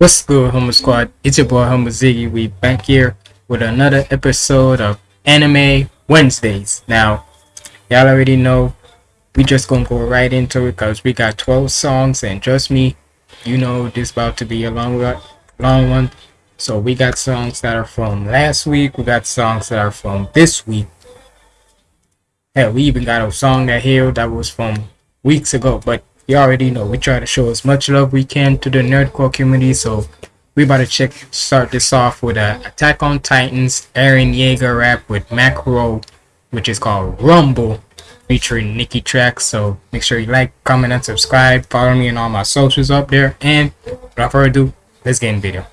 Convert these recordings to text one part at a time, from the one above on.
What's good, Homo Squad? It's your boy Homo Ziggy. We back here with another episode of Anime Wednesdays. Now, y'all already know we just gonna go right into it because we got 12 songs, and trust me, you know this about to be a long, long one. So we got songs that are from last week. We got songs that are from this week. Hell, we even got a song that here that was from weeks ago, but you already know. We try to show as much love we can to the nerdcore community so we about to check start this off with a attack on titans Eren Yeager rap with macro which is called rumble featuring nikki track. So make sure you like comment and subscribe. Follow me on all my socials up there. And without further ado let's get in the video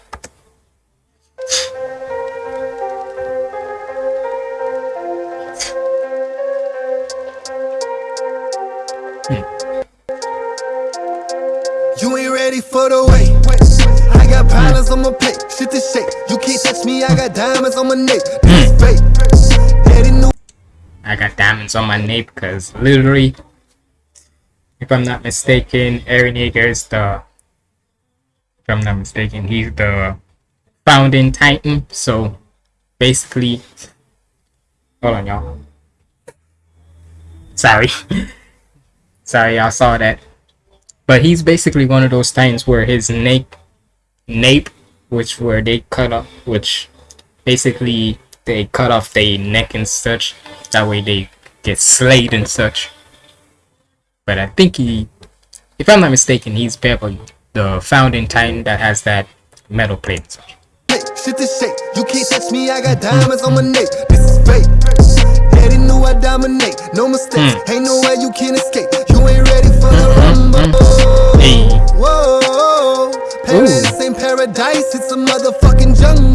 ready for the wait. I got problems on my plate, shit to shake. You can't touch me, I got diamonds on my neck. This hmm. fake. Daddy knew I got diamonds on my nape because literally, if I'm not mistaken, Eren Yeager is the, if I'm not mistaken, he's the founding titan. So basically, hold on, y'all. Sorry. Sorry, y'all saw that. But he's basically one of those titans where his nape, nape, which where they cut off, which basically they cut off their neck and such. That way they get slayed and such. But I think he, if I'm not mistaken, he's probably the founding titan that has that metal plate and such. shit to shake. You can't touch me, I got diamonds on my neck. This is fake. Daddy knew I dominate. No mistakes, hmm. ain't no way you can escape. Hey. Whoa, paradise ain't paradise, it's a motherfucking jungle.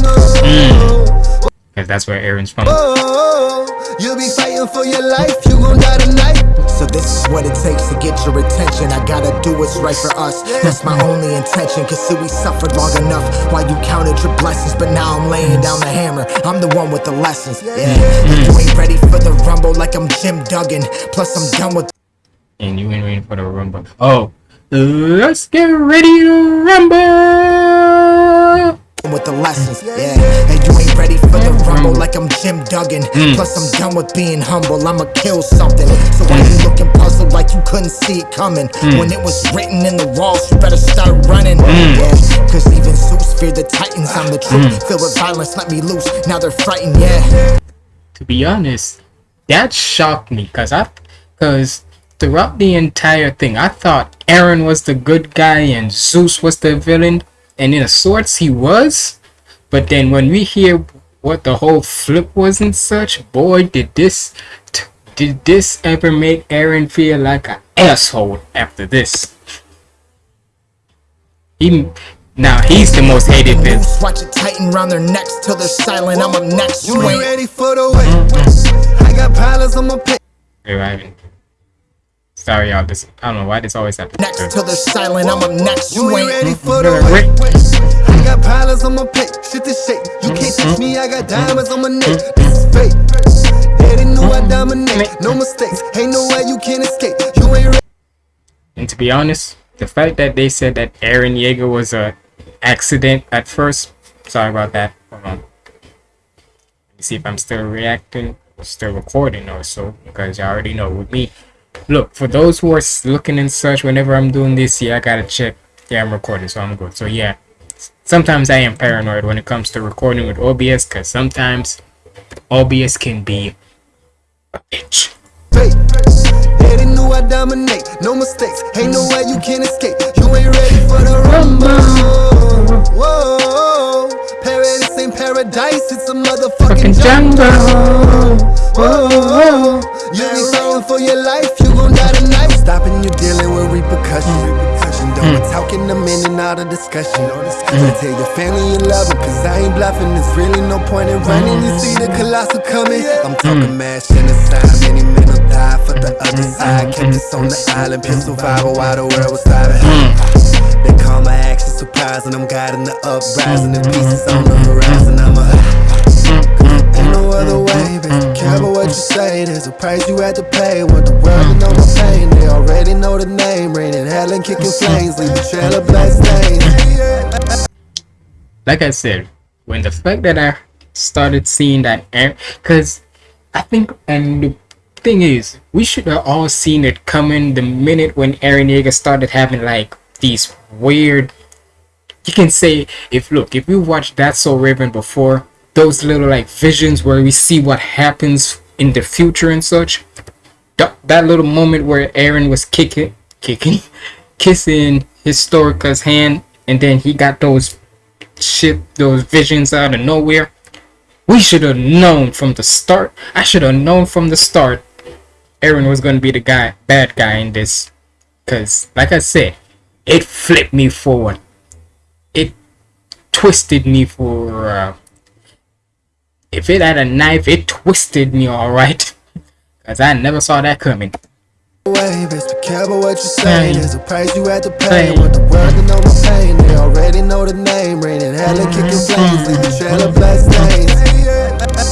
Because that's where Eren's from. Whoa, you'll be fighting for your life, you gon' die tonight. So this is what it takes to get your attention I gotta do what's right for us That's my only intention Cause see we suffered long enough While you counted your blessings But now I'm laying down the hammer I'm the one with the lessons Yeah, And you ain't ready for the rumble Like I'm Jim Duggan Plus I'm done with And you ain't ready for the rumble. Oh, let's get ready to rumble! with the lessons Yeah, and you ain't ready for the rumble Like I'm Jim Duggan. Hmm. Plus I'm done with being humble. I'ma kill something. So why you hmm. looking puzzled like you couldn't see it coming? Hmm. When it was written in the walls You better start running. Yeah, cause even Zeus feared the titans. I'm the truth. Filled with violence, let me loose. Now they're frightened, yeah. To be honest, that shocked me because I, because throughout the entire thing, I thought Eren was the good guy and Zeus was the villain, and in a sorts he was. But then when we hear what the whole flip was and such, boy, did this, t- did this ever make Eren feel like an asshole after this? He, now he's the most hated villain. Watch it tighten round their necks Till they're silent, I'm up next You You ain't ain't ready for the wait. I got problems on my plate. Hey, Ryan. Sorry, y'all. This I don't know why this always happens. next Till they're silent, I'm up next You You ain't ready for the Wait. wait. I got problems on my plate, shit to shake. You can't mm-hmm. touch me, I got mm-hmm. diamonds on my neck. Mm-hmm. This is fake. Daddy knew I dominate. No mistakes, ain't no way you can escape. You ain't ready. And to be honest, the fact that they said that Eren Yeager was a accident at first, sorry about that. Hold on. Let me see if I'm still reacting, still recording or so, because you already know with me. Look, for those who are looking and such, whenever I'm doing this, yeah, I gotta check. Yeah, I'm recording, so I'm good. So yeah, sometimes I am paranoid when it comes to recording with OBS, because sometimes OBS can be a bitch. fake. Daddy knew I dominate. No mistakes, ain't no way you can escape. You ain't ready for the rumble. Whoa, paradise ain't paradise, it's a motherfucking jungle. Whoa, you be fighting for your life, you gon' die tonight. Stopping you dealing with repercussion. Mm. Repercussion, don't be talking them in and out of discussion. Tell your family you love them, cause I ain't bluffing. There's really no point in running. You see the colossal coming. I'm talking mm. mass genocide, many men will die for the other mm. side. Kept us on the island, pure survival while the world was starving. They call my actions surprising. I'm guiding the uprising, the pieces on the horizon. I'm a. no other way, what you say. There's a price you had to pay. Want the world pain. They already know the name. Raining hell and kicking flames. Leave a trail of blood stains. like I said, when the fact that I started seeing that, because I think, and the thing is, we should have all seen it coming the minute when Eren Yeager started having like these weird. You can say if look if we watched That's So Raven before, those little like visions where we see what happens in the future and such. That, that little moment where Eren was kicking, kicking, kissing Historica's hand, and then he got those shit, those visions out of nowhere. We should have known from the start. I should have known from the start Eren was going to be the guy, bad guy in this. Because, like I said, it flipped me forward. It twisted me for. Uh, if it had a knife, it twisted me alright. Because I never saw that coming. Way, best be careful what you say. There's a price you have to pay. With the world to know my pain, they already know the name. Raining hell and kicking flames, leaving trail of blood stains.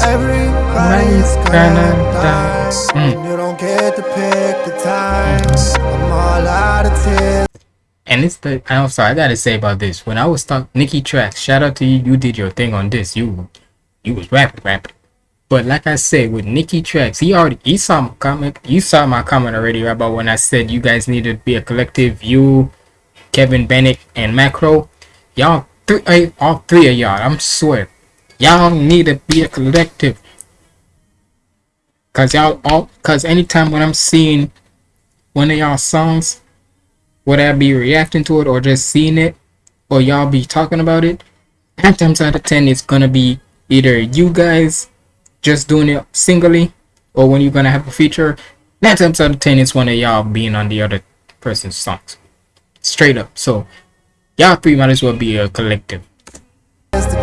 Everybody's gonna die. Mm. You don't get to pick the time. I'm all out of tears. And it's the I'm sorry, I gotta say about this. When I was talking Nikki Tracks, shout out to you, you did your thing on this. You you was rapping, rapping. But like I said, with Nikki Tracks, he already he saw my comment. You saw my comment already about when I said you guys need to be a collective. You, Kevin Bennett, and Macro, y'all three, all three of y'all. I'm swear, y'all need to be a collective. Cause y'all all, cause anytime when I'm seeing one of y'all songs, whether I be reacting to it or just seeing it, or y'all be talking about it, nine times out of ten it's gonna be either you guys just doing it singly or when you're gonna have a feature, nine times out of ten it's one of y'all being on the other person's songs. Straight up. So y'all three might as well be a collective. Just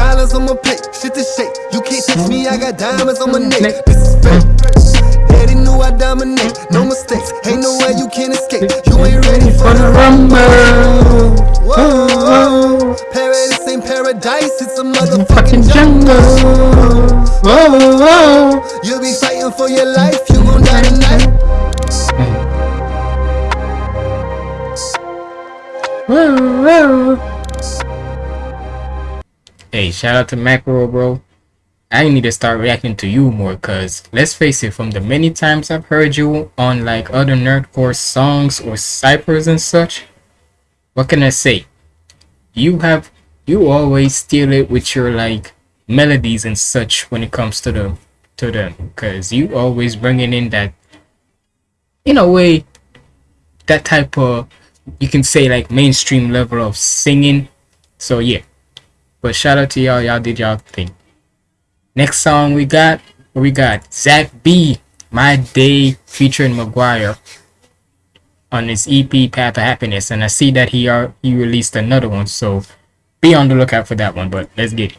wanna live my life. Everybody's gonna die. And you don't get to pick the time. I'm all out of tears to cry. Just wanna live more. You ain't ready for the rumble. I got pilots on my plate, shit to shake. You can't touch me, I got diamonds on my neck. This is fake. Daddy knew I dominate, no mistakes. Ain't no way you can escape. You ain't ready for the rumble. Whoa, whoa. Paradise ain't paradise, it's a motherfucking jungle. Whoa, whoa. You'll be fighting for your life, you gon' die tonight. Whoa, whoa. Hey, shout out to Macro, bro. I need to start reacting to you more because let's face it, from the many times I've heard you on like other nerdcore songs or ciphers and such, what can I say? You have you always steal it with your like melodies and such when it comes to the to them because you always bringing in that in a way that type of you can say like mainstream level of singing so yeah but shout out to y'all y'all did y'all thing Next song we got, we got Zach B, My Day featuring McGuire on his EP Path of Happiness, and I see that he are he released another one, so be on the lookout for that one. But let's get it.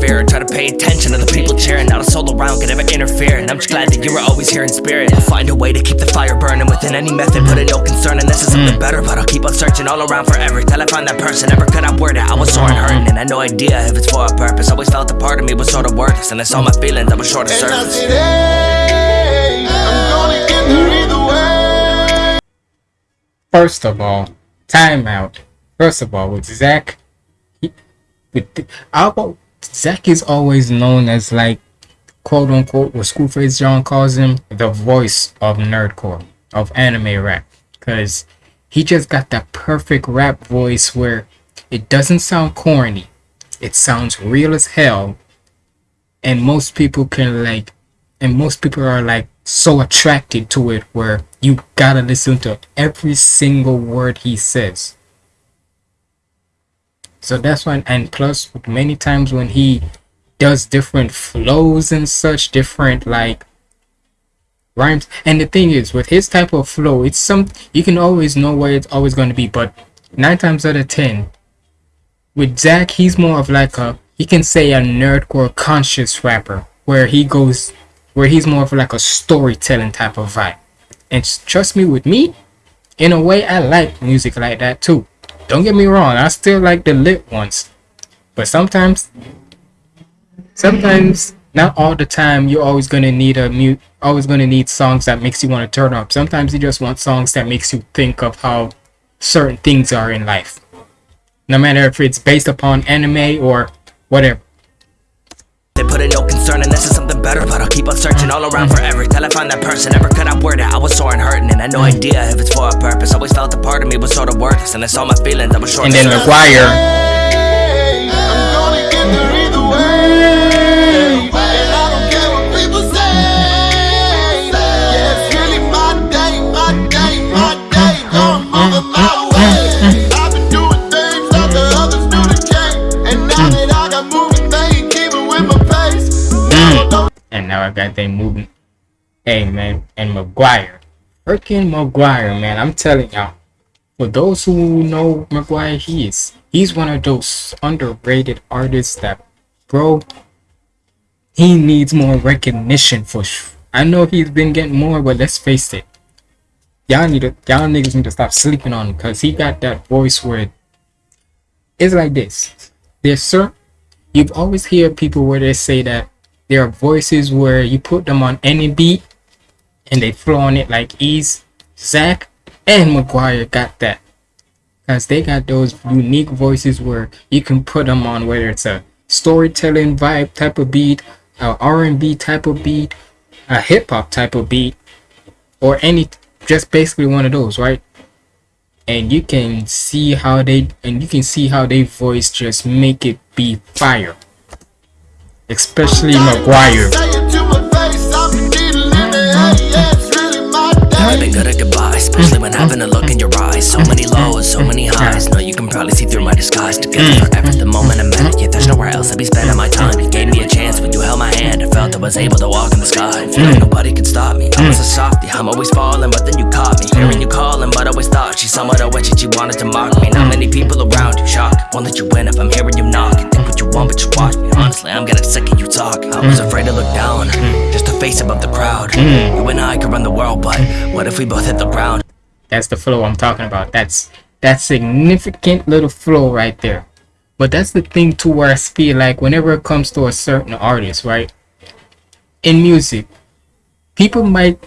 I'm so perseverant, try to pay attention to the people cheering. Not a soul around could ever interfere. And I'm just glad that you were always here in spirit. I'll find a way to keep the fire burning within any method, put in no concern. And this is something mm. better, but I'll keep on searching all around forever till I find that person. Never could I word it, I was sore and hurting, and I had no idea if it's for a purpose. Always felt a part of me was sort of worthless, and I saw my feelings, I was short of And I service. said, hey, I'm gonna get there either way. First of all, timeout. First of all, with Zach, he, with the, our, Zach is always known as like quote unquote what Schoolface John calls him the voice of nerdcore of anime rap. Because he just got that perfect rap voice where it doesn't sound corny. It sounds real as hell. And most people can like and most people are like so attracted to it where you gotta listen to every single word he says So that's why, and plus, many times when he does different flows and such, different like rhymes. And the thing is, with his type of flow, it's some you can always know where it's always going to be. But nine times out of ten, with Zach, he's more of like a you can say a nerdcore conscious rapper, where he goes, where he's more of like a storytelling type of vibe. And trust me, with me, in a way, I like music like that too. Don't get me wrong, I still like the lit ones, but sometimes, sometimes not all the time you're always gonna need a mute always gonna need songs that makes you want to turn up. Sometimes you just want songs that makes you think of how certain things are in life. No matter if it's based upon anime or whatever. They put in better But I'll keep on searching all around forever Till I find that person, never could I word it. I was sore and hurting and had no idea if it's for a purpose. Always felt a part of me was sort of worthless And I saw my feelings, I was short and then mcguire now I got them moving. Hey man, and McGuire, freaking McGuire, man, I'm telling y'all. For those who know McGuire, he is he's one of those underrated artists that, bro, he needs more recognition for. Sh- I know he's been getting more, but let's face it, y'all need to y'all niggas need to stop sleeping on him because he got that voice where it's like this. There's sir, you've always hear people where they say that there are voices where you put them on any beat and they flow on it like ease. Zach and McGuire got that. Cause they got those unique voices where you can put them on whether it's a storytelling vibe type of beat, a R&B type of beat, a hip hop type of beat, or any just basically one of those, right? And you can see how they and you can see how they voice just make it be fire. Especially McGuire. I've been good at goodbye, especially when having a look in your eyes. So many lows, so many highs. No, you can probably see through my disguise. Together mm. forever, the moment I met yeah, There's nowhere else I'd be spending my time. You gave me a chance when you held my hand. I felt I was able to walk in the sky. Feel like mm. nobody could stop me. I was a mm. softie, I'm always falling, but then you caught me. Hearing you calling, but always thought she's somewhat of witch and she wanted to mock me. Not many people around you, shock. Won't let you win if I'm hearing you knock. You think what you want, but just watch me. Honestly, I'm getting sick of you talk. I was afraid to look down, just to face above the crowd. You and I could run the world, but what if we both hit the ground? That's the flow I'm talking about. That's that significant little flow right there. But that's the thing too where I feel like whenever it comes to a certain artist, right? In music, people might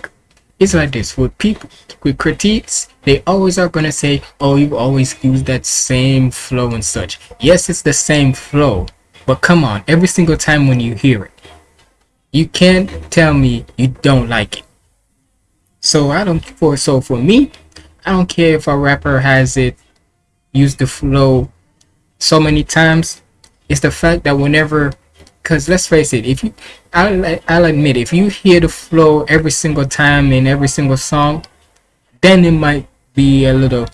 it's like this with people with critiques, they always are gonna say, Oh, you always use that same flow and such. Yes, it's the same flow, but come on, every single time when you hear it, you can't tell me you don't like it. So I don't for so for me, I don't care if a rapper has it use the flow so many times. It's the fact that whenever because let's face it, if you I'll, I'll admit if you hear the flow every single time in every single song, then it might be a little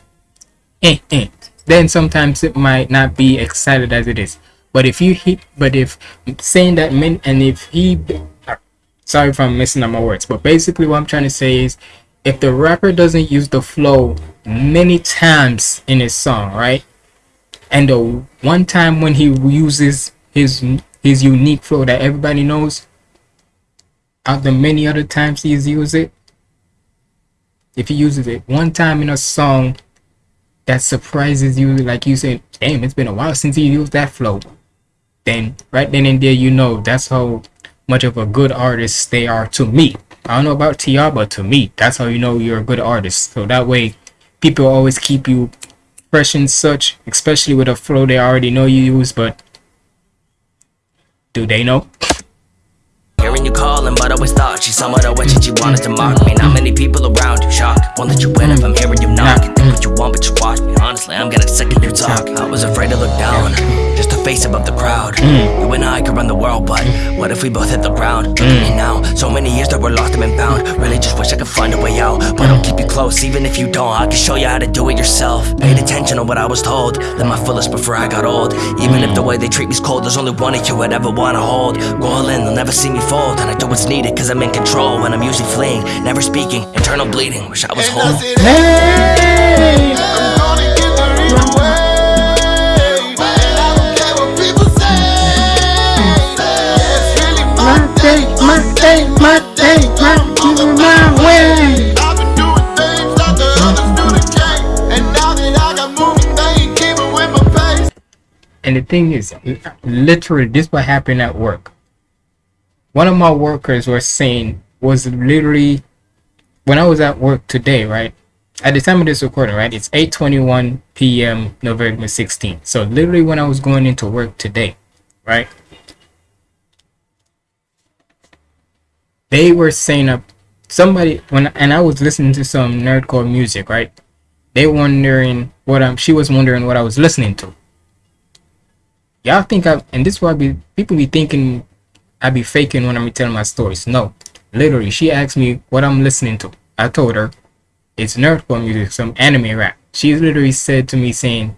eh, eh. Then sometimes it might not be excited as it is. But if you hit, but if saying that meant, and if he, sorry if I'm missing up my words, but basically what I'm trying to say is, if the rapper doesn't use the flow many times in his song, right? And the one time when he uses his his unique flow that everybody knows, out the many other times he's used it, if he uses it one time in a song that surprises you, like you said, damn, it's been a while since he used that flow, then right then and there you know that's how much of a good artist they are to me. I don't know about TR, but to me, that's how you know you're a good artist. So that way, people always keep you fresh and such, especially with a flow they already know you use. But do they know? Hearing you calling, but always thought she's somewhat of and she wanted to mock me. Not many people around you, shock. Won't let you win if I'm hearing you knock. Think what you want, but just watch me. Honestly, I'm getting sick of you talk. I was afraid to look down, to face above the crowd. Mm. You and I could run the world, but what if we both hit the ground? Look at me now, so many years that we're lost and been bound. Really just wish I could find a way out, but mm. I'll keep you close, even if you don't. I can show you how to do it yourself. Paid mm. attention to what I was told, lived my fullest before I got old. Even if the way they treat me's cold, there's only one of you I'd ever wanna hold. Go all in, they'll never see me fold, and I do what's needed, cause I'm in control. When I'm usually fleeing, never speaking, internal bleeding. Wish I was whole. Hey. Day, my day, my day, my my way. I've been doing. And my pace. And the thing is, literally, this what happened at work. One of my workers was saying was literally when I was at work today, right? At the time of this recording, right? It's 8:21 p.m. November 16th. So literally when I was going into work today, right? They were saying up somebody when and I was listening to some nerdcore music, right? They wondering what I'm she was wondering what I was listening to. Y'all think I and this why be people be thinking I be faking when I'm telling my stories. No. Literally, she asked me what I'm listening to. I told her it's nerdcore music, some anime rap. She literally said to me saying,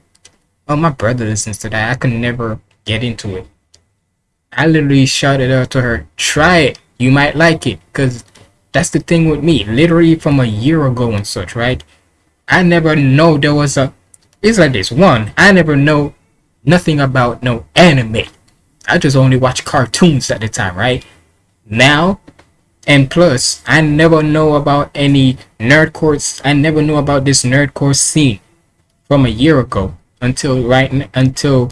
Oh my brother listens to that. I could never get into it. I literally shouted out to her, try it. You might like it. Cause that's the thing with me. Literally from a year ago and such, right? I never know there was a it's like this. One, I never know nothing about no anime. I just only watch cartoons at the time, right? Now, and plus, I never know about any nerdcore. I never knew about this nerdcore scene from a year ago until right until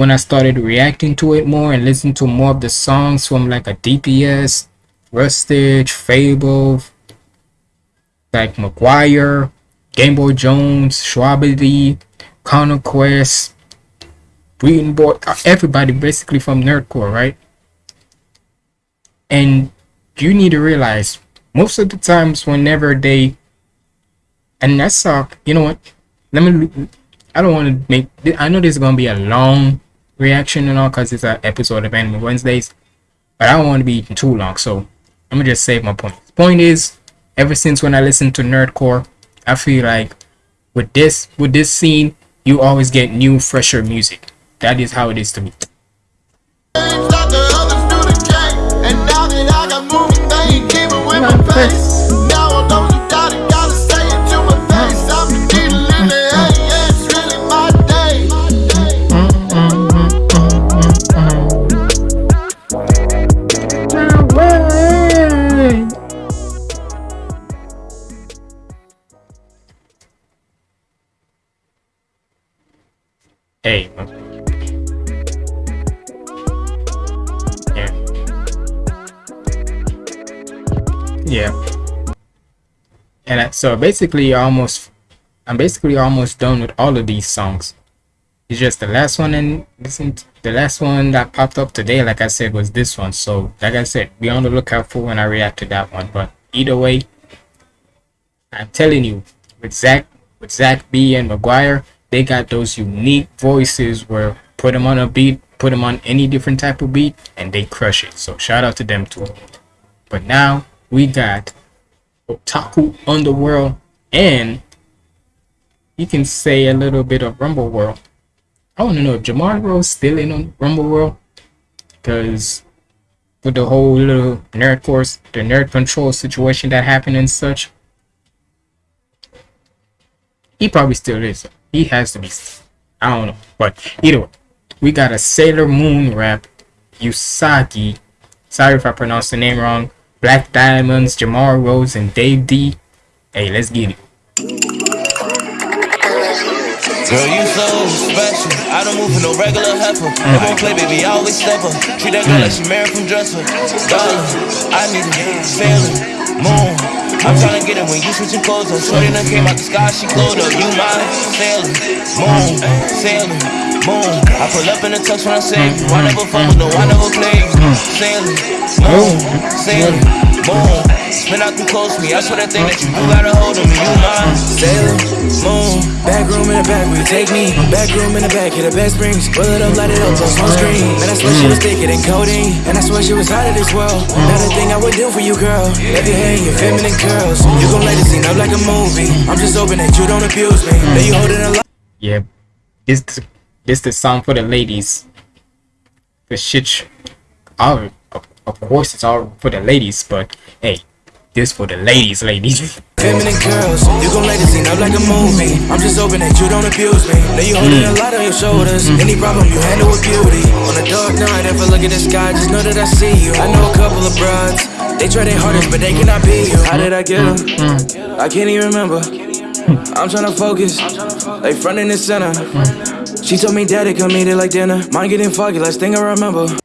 when I started reacting to it more and listening to more of the songs from like a DPS, Rustage, Fable, like McGuire, Game Boy Jones, Schwabity, Conquest, Breeding Boy, uh, everybody basically from Nerdcore, right? And you need to realize most of the times whenever they and that's uh you know what let me i don't want to make i know this is gonna be a long reaction and all because it's an episode of anime wednesdays. But i don't want to be too long so i'm gonna just save my point point is ever since when i listened to nerdcore i feel like with this with this scene you always get new fresher music. That is how it is to me Hey. Yeah. Yeah. And so basically almost I'm basically almost done with all of these songs. It's just the last one and listen the last one that popped up today, like I said, was this one. So like I said, be on the lookout for when I react to that one. But either way, I'm telling you, with Zach with Zach B and McGuire, they got those unique voices where put them on a beat, put them on any different type of beat, and they crush it. So shout out to them too. But now we got Otaku Underworld and you can say a little bit of Rumble World. I want to know if Jamar Rose still in on Rumble World because with the whole little nerd course, the nerd control situation that happened and such, he probably still is. He has to be. I don't know, but either way, we got a Sailor Moon rap, Usagi. Sorry if I pronounced the name wrong. Black Diamonds, Jamar Rose, and Dave D. Hey, let's get it. Girl, you so special. I don't move for no regular heifer. They won't play, baby, I always step up. Treat that girl mm. like she married from dresser. Darling, I need a Sailor moon. I'm tryna get it when you switching clothes up. Shorty done came out the sky, she glowed up. You mine, Sailor Moon, Sailor Moon. I pull up in the tux when I say. I never fumble, no, I never play. Sailor Moon, Sailor moon. Spin out too close to me. I swear that thing that you do got a hold of me. You mine, Sailor Moon. Back room in the back where you take me. Back room in the back, hit the best springs. Pull it up, light it up, plus on screen. Man, I swear she was thicker than codeine. And I swear she was out of this world. Not a thing I would do for you, girl. Let your hair your feminine curls. You gon' light the scene up like a movie. I'm just hoping that you don't abuse me. That you holding a lot. Yeah, this this the song for the ladies. The shit, all oh. Of, course it's all for the ladies, but hey, this for the ladies, ladies. Feminine curls, you gon' light the scene up like a movie. I'm just hoping that you don't abuse me. Now you holding a lot on your shoulders. Mm. Any problem you handle with beauty. On a dark night, if I look at the sky, just know that I see you. I know a couple of broads. They try their hardest, but they cannot be you. How did I get them? Mm-hmm. I can't even remember. I'm tryna focus, like front and center. She told me daddy come eat it like dinner. Mind getting foggy, last thing I remember.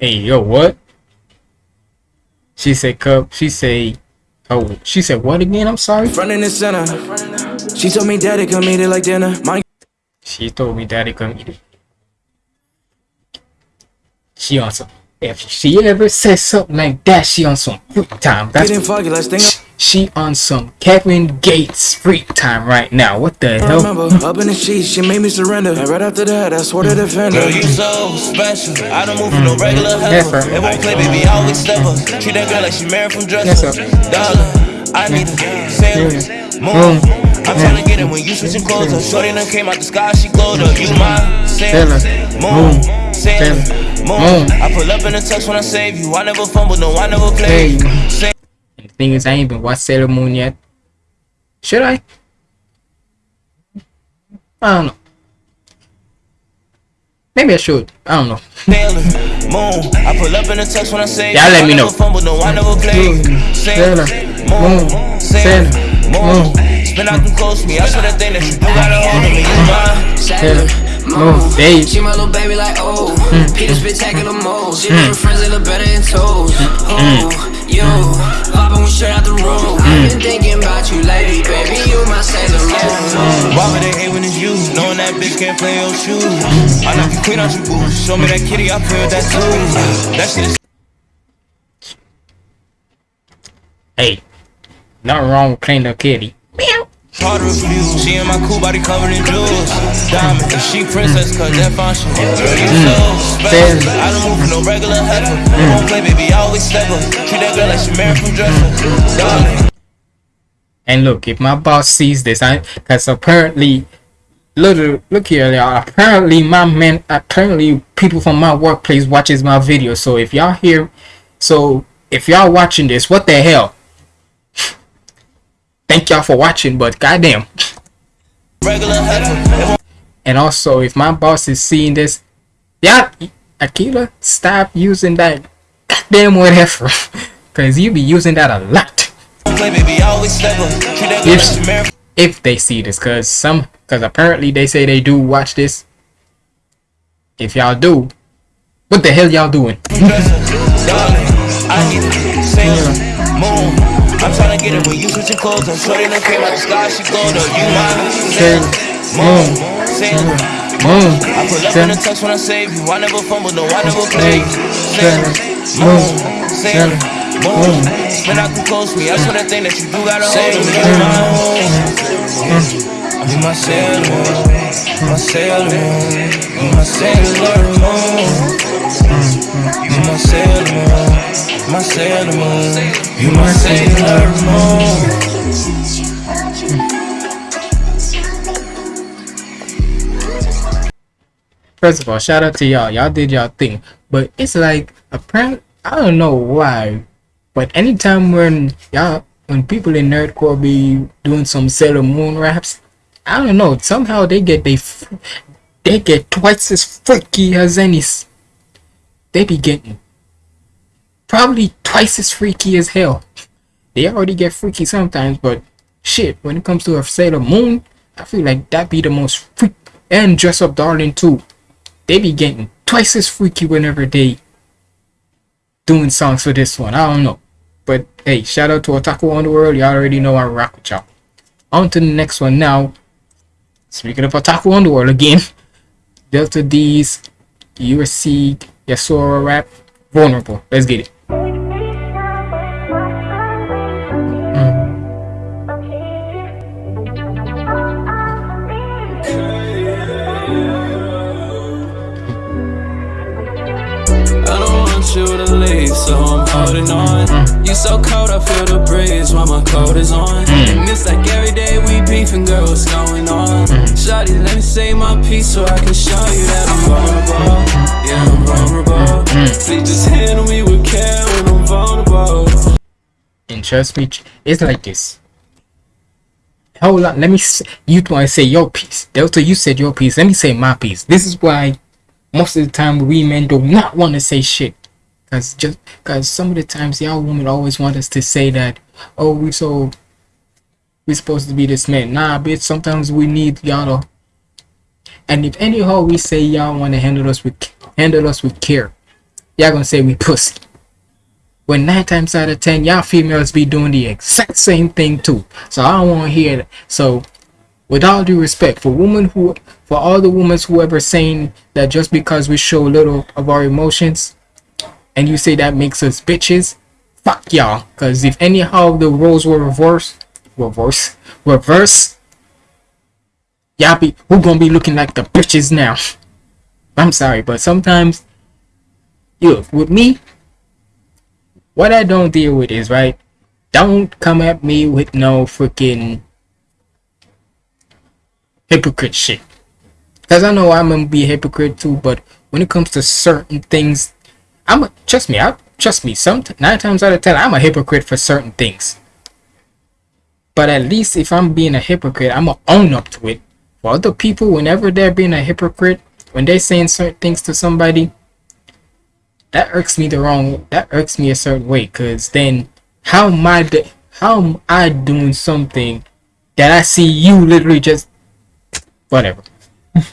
Hey, yo, what? She said, "Cup." She say, "Oh." She said, "What again?" I'm sorry. Front and center. She told me daddy come eat it like dinner. Mind She told me daddy come eat it. She on some. If she ever says something like that, she on some freak time. That's getting foggy, last thing I she on some Kevin Gates freak time right now. What the hell? remember. Up in the sheets, she made me surrender. And right after that, I swore to defend her. Girl, you so special. I don't move for no mm, regular mm, Yes, heifer. It won't play, baby, I always step up. Treat that girl like she married from dresser. Yes, sir. Darling, I need a sailor. Moon. I'm tryna mm. get it when you switching clothes up. Shorty done came out the sky, she glowed up. You my sailor. Moon. Sailor. Moon. I pull up in the tux when I save you. I never fumble, no, I never play. Say the thing is, I ain't even watched Sailor Moon yet. Should I? I don't know. Maybe I should. I don't know. Moon. I pull up in the tux when I save Y'all let me know. Fumble, no, I never play. Sailor Moon. Sailor Moon. Spin out them close me. I swear that thing that you do got a hold me. You mine. Sailor Moon. They. She my little baby like oh mm. Peter spectacular mode She mm. make her friends they look better in toes mm. Oh, you Vibing we straight out the room I've been thinking about you lately, baby You my Sailor Moon Why would they hate when it's you? Knowing that bitch can't play your shoes. I knock your queen out your boots. Show me that kitty, I play with that too. That shit is Hey. Nothing wrong with playing the kitty. Hard refuse. She in my cool body covered in jewels. Diamond, and she princess, cause that function. Girl, you so mm. special. I don't move for no regular heifer. Won't play, baby, I always step up. Treat that girl like she married from dresser. And look, if my boss sees this, I because apparently, look, look here, y'all. Apparently, my man, apparently, people from my workplace watches my video. So if y'all hear, so if y'all watching this, what the hell? Thank y'all for watching, but goddamn. And also, if my boss is seeing this, yeah, Akila, stop using that goddamn whatever, because you be using that a lot. Play, baby, I always step up. Treat that girl like she married if they see this because some because apparently they say they do watch this if y'all do what the hell y'all doing from dresser. Darling, I need a sailor moon. Get it when you switching clothes. I'm shorty done came out the sky, she glowed up. You mine, sailor moon, sailor moon I pull up in the tux when I save you. I never fumble, no, I never play. Sailor moon, sailor moon. Spin out the close me. I swear that thing that you do got a hold me. You my sailor moon, my sailor moon, you my sailor moon. You my sailor moon, my you my sailor moon. first of all shout out to y'all. Y'all did y'all thing. But it's like apparently i don't know why but anytime when y'all when people in nerdcore be doing some sailor moon raps i don't know somehow they get they they get twice as freaky as any they be getting probably twice as freaky as hell they already get freaky sometimes but shit when it comes to a sailor moon i feel like that be the most freak and dress up darling too they be getting twice as freaky whenever they doing songs for this one. I don't know. But hey, shout out to Otaku on the World. Y'all already know I rock with y'all. On to the next one now. Speaking of Otaku on the World again. Delta D's USC Yasura rap. Vulnerable. Let's get it. The leaves, so I'm holding on. You so cold, I feel the breeze while my coat is on. And it's like every day we beefing, girl, what's going on? Mm. Shawty, let me say my piece so I can show you that I'm vulnerable. Yeah, I'm vulnerable. Mm. Please just handle me with care when I'm vulnerable. And trust me, it's like this. Hold on, let me. s you want to say your piece, Delta? You said your piece. Let me say my piece. This is why most of the time we men do not want to say shit, cause just cause some of the times y'all women always want us to say that. Oh, we so we supposed to be this man. Nah, bitch. Sometimes we need y'all to. And if anyhow we say y'all want to handle us with handle us with care, y'all gonna say we pussy when nine times out of ten y'all females be doing the exact same thing too so i don't want to hear that so with all due respect for women who for all the women who ever saying that just because we show little of our emotions and you say that makes us bitches fuck y'all because if anyhow the roles were reversed reverse reverse y'all be who gonna be looking like the bitches now i'm sorry but sometimes you with me what I don't deal with is right. Don't come at me with no freaking hypocrite shit. Cause I know I'm gonna be a hypocrite too, but when it comes to certain things, I'm a, trust me. I trust me. Some nine times out of ten, I'm a hypocrite for certain things. But at least if I'm being a hypocrite, I'm gonna own up to it. For other people, whenever they're being a hypocrite, when they're saying certain things to somebody, that irks me the wrong that irks me a certain way because then how am I how am I doing something that I see you literally just whatever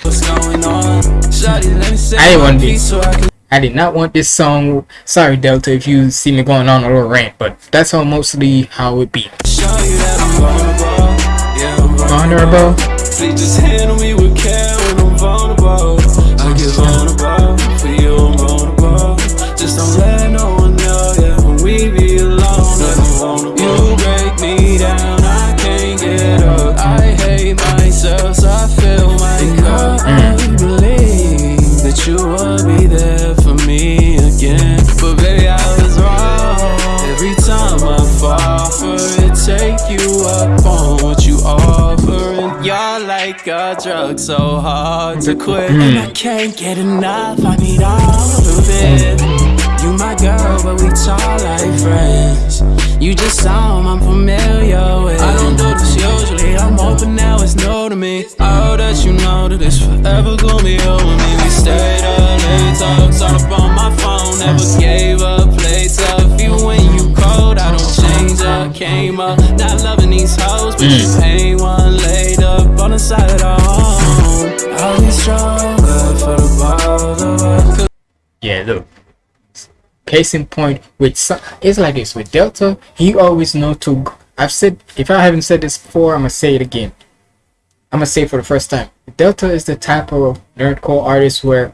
What's going on? Shawty, let me say I didn't want this. I did not want this song sorry Delta if you see me going on a little rant but that's how mostly how it be show you that I'm vulnerable. Yeah, I'm Vulnerable? Please just handle me with care when I'm vulnerable. I get vulnerable. For you, I'm vulnerable. Just don't let a so hard to quit. Mm. And I can't get enough, I need all of it. You my girl, but we talk like friends. You just sound I'm familiar with. I don't do this usually, I'm hoping now it's new to me. I hope that you know that it's forever gonna be you and me. We stayed up late, talks all up on my phone. Never gave up, played tough. Even when you cold, I don't change up. Came up, not loving these hoes, but you ain't up on the side of the home. I'll be stronger for yeah look. Case in point with it's like this. With delta he always know to i've said if i haven't said this before i'm gonna say it again. I'm gonna say for the first time. Delta is the type of nerdcore artist where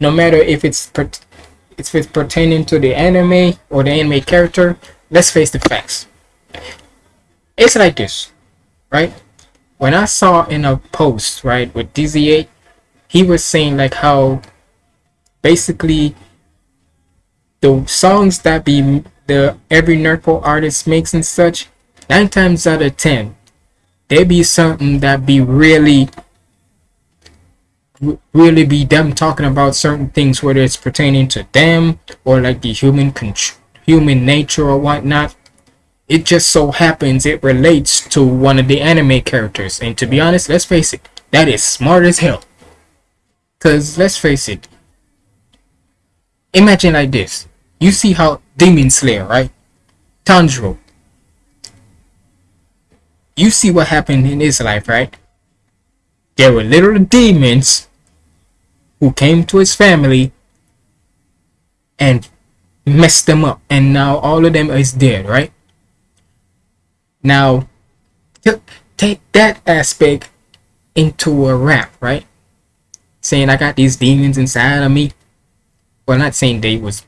no matter if it's if it's pertaining to the anime or the anime character let's face the facts. It's like this right when i saw in a post right with dz8 he was saying like how basically the songs that be the every nerdcore artist makes and such, nine times out of ten, they be something that be really really be them talking about certain things whether it's pertaining to them or like the human human nature or whatnot it just so happens it relates to one of the anime characters. And to be honest let's face it that is smart as hell. Because let's face it imagine like this. You see how demon slayer right? Tanjiro. You see what happened in his life right? There were little demons who came to his family and messed them up. And now all of them is dead right now take that aspect into a rap right saying i got these demons inside of me well not saying they was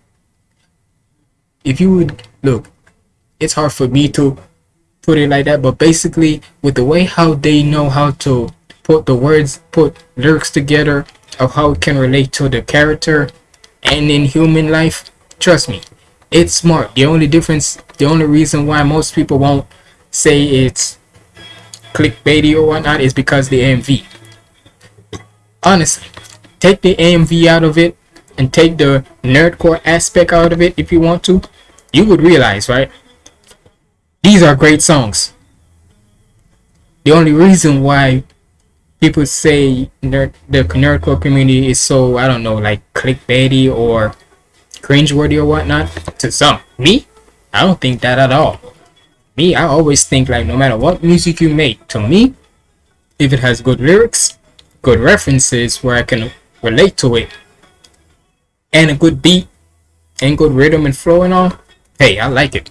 if you would look it's hard for me to put it like that but basically with the way how they know how to put the words put lyrics together of how it can relate to the character and in human life trust me, it's smart. The only difference, the only reason why most people won't say it's clickbaity or whatnot is because the AMV. Honestly, take the AMV out of it and take the nerdcore aspect out of it if you want to, you would realize, right? These are great songs. The only reason why people say nerd, the nerdcore community is so I don't know like clickbaity or cringeworthy or whatnot to some me I don't think that at all me I always think like no matter what music you make to me if it has good lyrics good references where I can relate to it and a good beat and good rhythm and flow and all hey I like it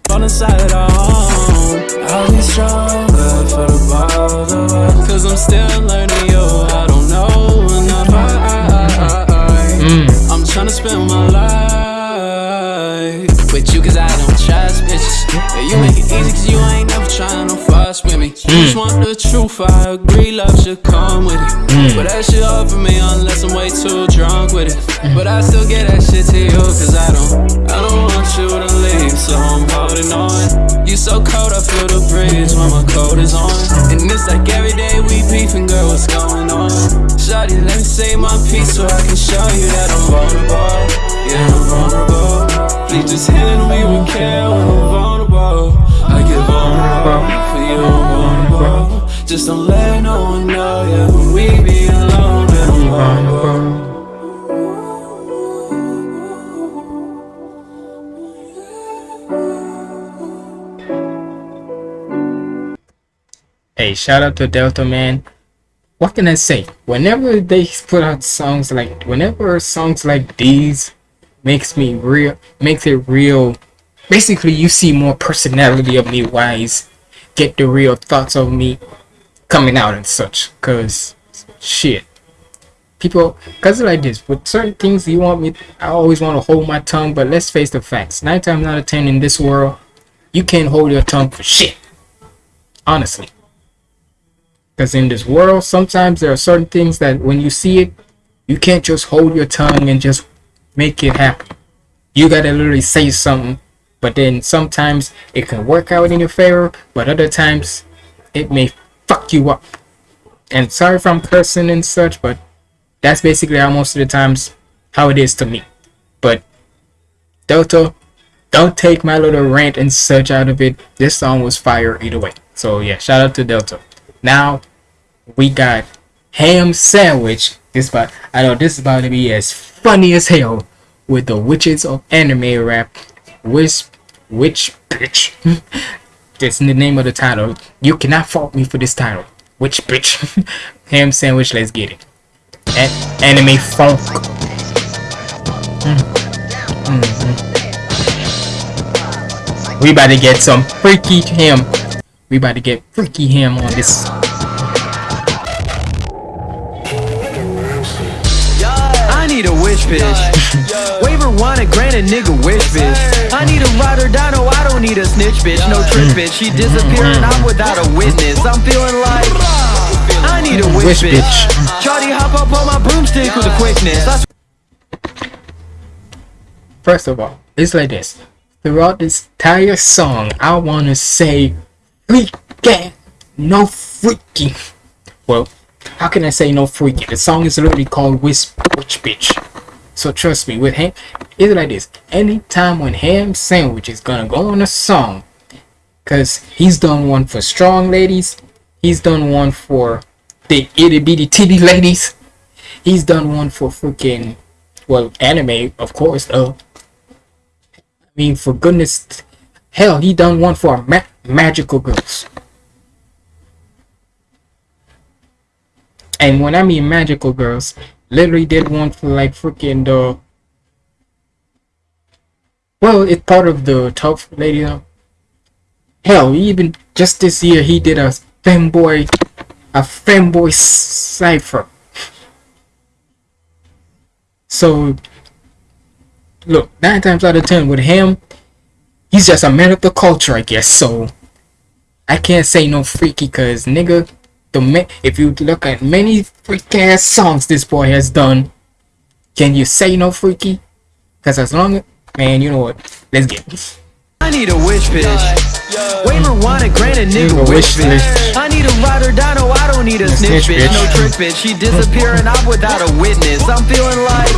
with me. You just want the truth, I agree, love should come with it. Mm. But that shit hard for me unless I'm way too drunk with it. But I still get that shit to you cause I don't, I don't want you to leave, so I'm holding on. You so cold, I feel the breeze when my coat is on. And it's like every day we beefing, girl, what's going on? Shawty, let me say my piece so I can show you that I'm vulnerable. Yeah, I'm vulnerable. Please just handle me with care when I'm vulnerable. I get vulnerable you. Just don't let no one know, yeah, when we be alone. Hey, shout out to Delta Man. What can I say? Whenever they put out songs like, whenever songs like these makes me real, makes it real. Basically, you see more personality of me. Wise, get the real thoughts of me coming out and such. Cause shit, people, cause like this with certain things you want me. I always want to hold my tongue, but let's face the facts. Nine times out of ten in this world, you can't hold your tongue for shit. Honestly. Because in this world, sometimes there are certain things that when you see it, you can't just hold your tongue and just make it happen. You gotta literally say something, but then sometimes it can work out in your favor, but other times it may fuck you up. And sorry if I'm cursing and such, but that's basically how most of the times how it is to me. But Delta, don't take my little rant and such out of it. This song was fire either way. So yeah, shout out to Delta. Now we got ham sandwich. This about I know this is about to be as funny as hell with the witches of anime rap. Witch bitch. That's in the name of the title. You cannot fault me for this title. Which bitch. ham sandwich. Let's get it. A- anime funk. Mm. Mhm. We about to get some freaky ham. We about to get freaky ham on this. I need a wish bitch. Waiver one and grant a nigga wish bitch. I need a ride or die, no, I don't need a snitch bitch. No mm. trick bitch. She disappearing, mm. I'm without a witness. I'm feeling like I need a wish Wish bitch. Charlie, mm. hop up on my broomstick with a quickness. I First of all, it's like this. Throughout this entire song, I want to say freaking no freaking. Well, how can I say no freaking? The song is literally called Whisp Witch Bitch. So trust me, with him, it's like this. Anytime when Ham Sandwich is gonna go on a song, cause he's done one for strong ladies, he's done one for the itty bitty titty ladies, he's done one for freaking well anime, of course, though. I mean, for goodness, hell, he done one for ma- magical girls. And when I mean magical girls, literally did one for like freaking the. Well, it's part of the tough lady. uh, Hell, even just this year he did a fanboy a fanboy cipher. So look, nine times out of ten with him, he's just a man of the culture, I guess. So I can't say no freaky, cause nigga, the if you look at many freak ass songs this boy has done, can you say no freaky? Cause as long Man, you know what? Let's get this. I need a wish bitch. Waiver wanna grant a nigga wish wish bitch. bitch. I need a ride or die, no, I don't need a snitch snitch bitch. bitch. No trick bitch. She disappearing off without a witness. I'm feeling like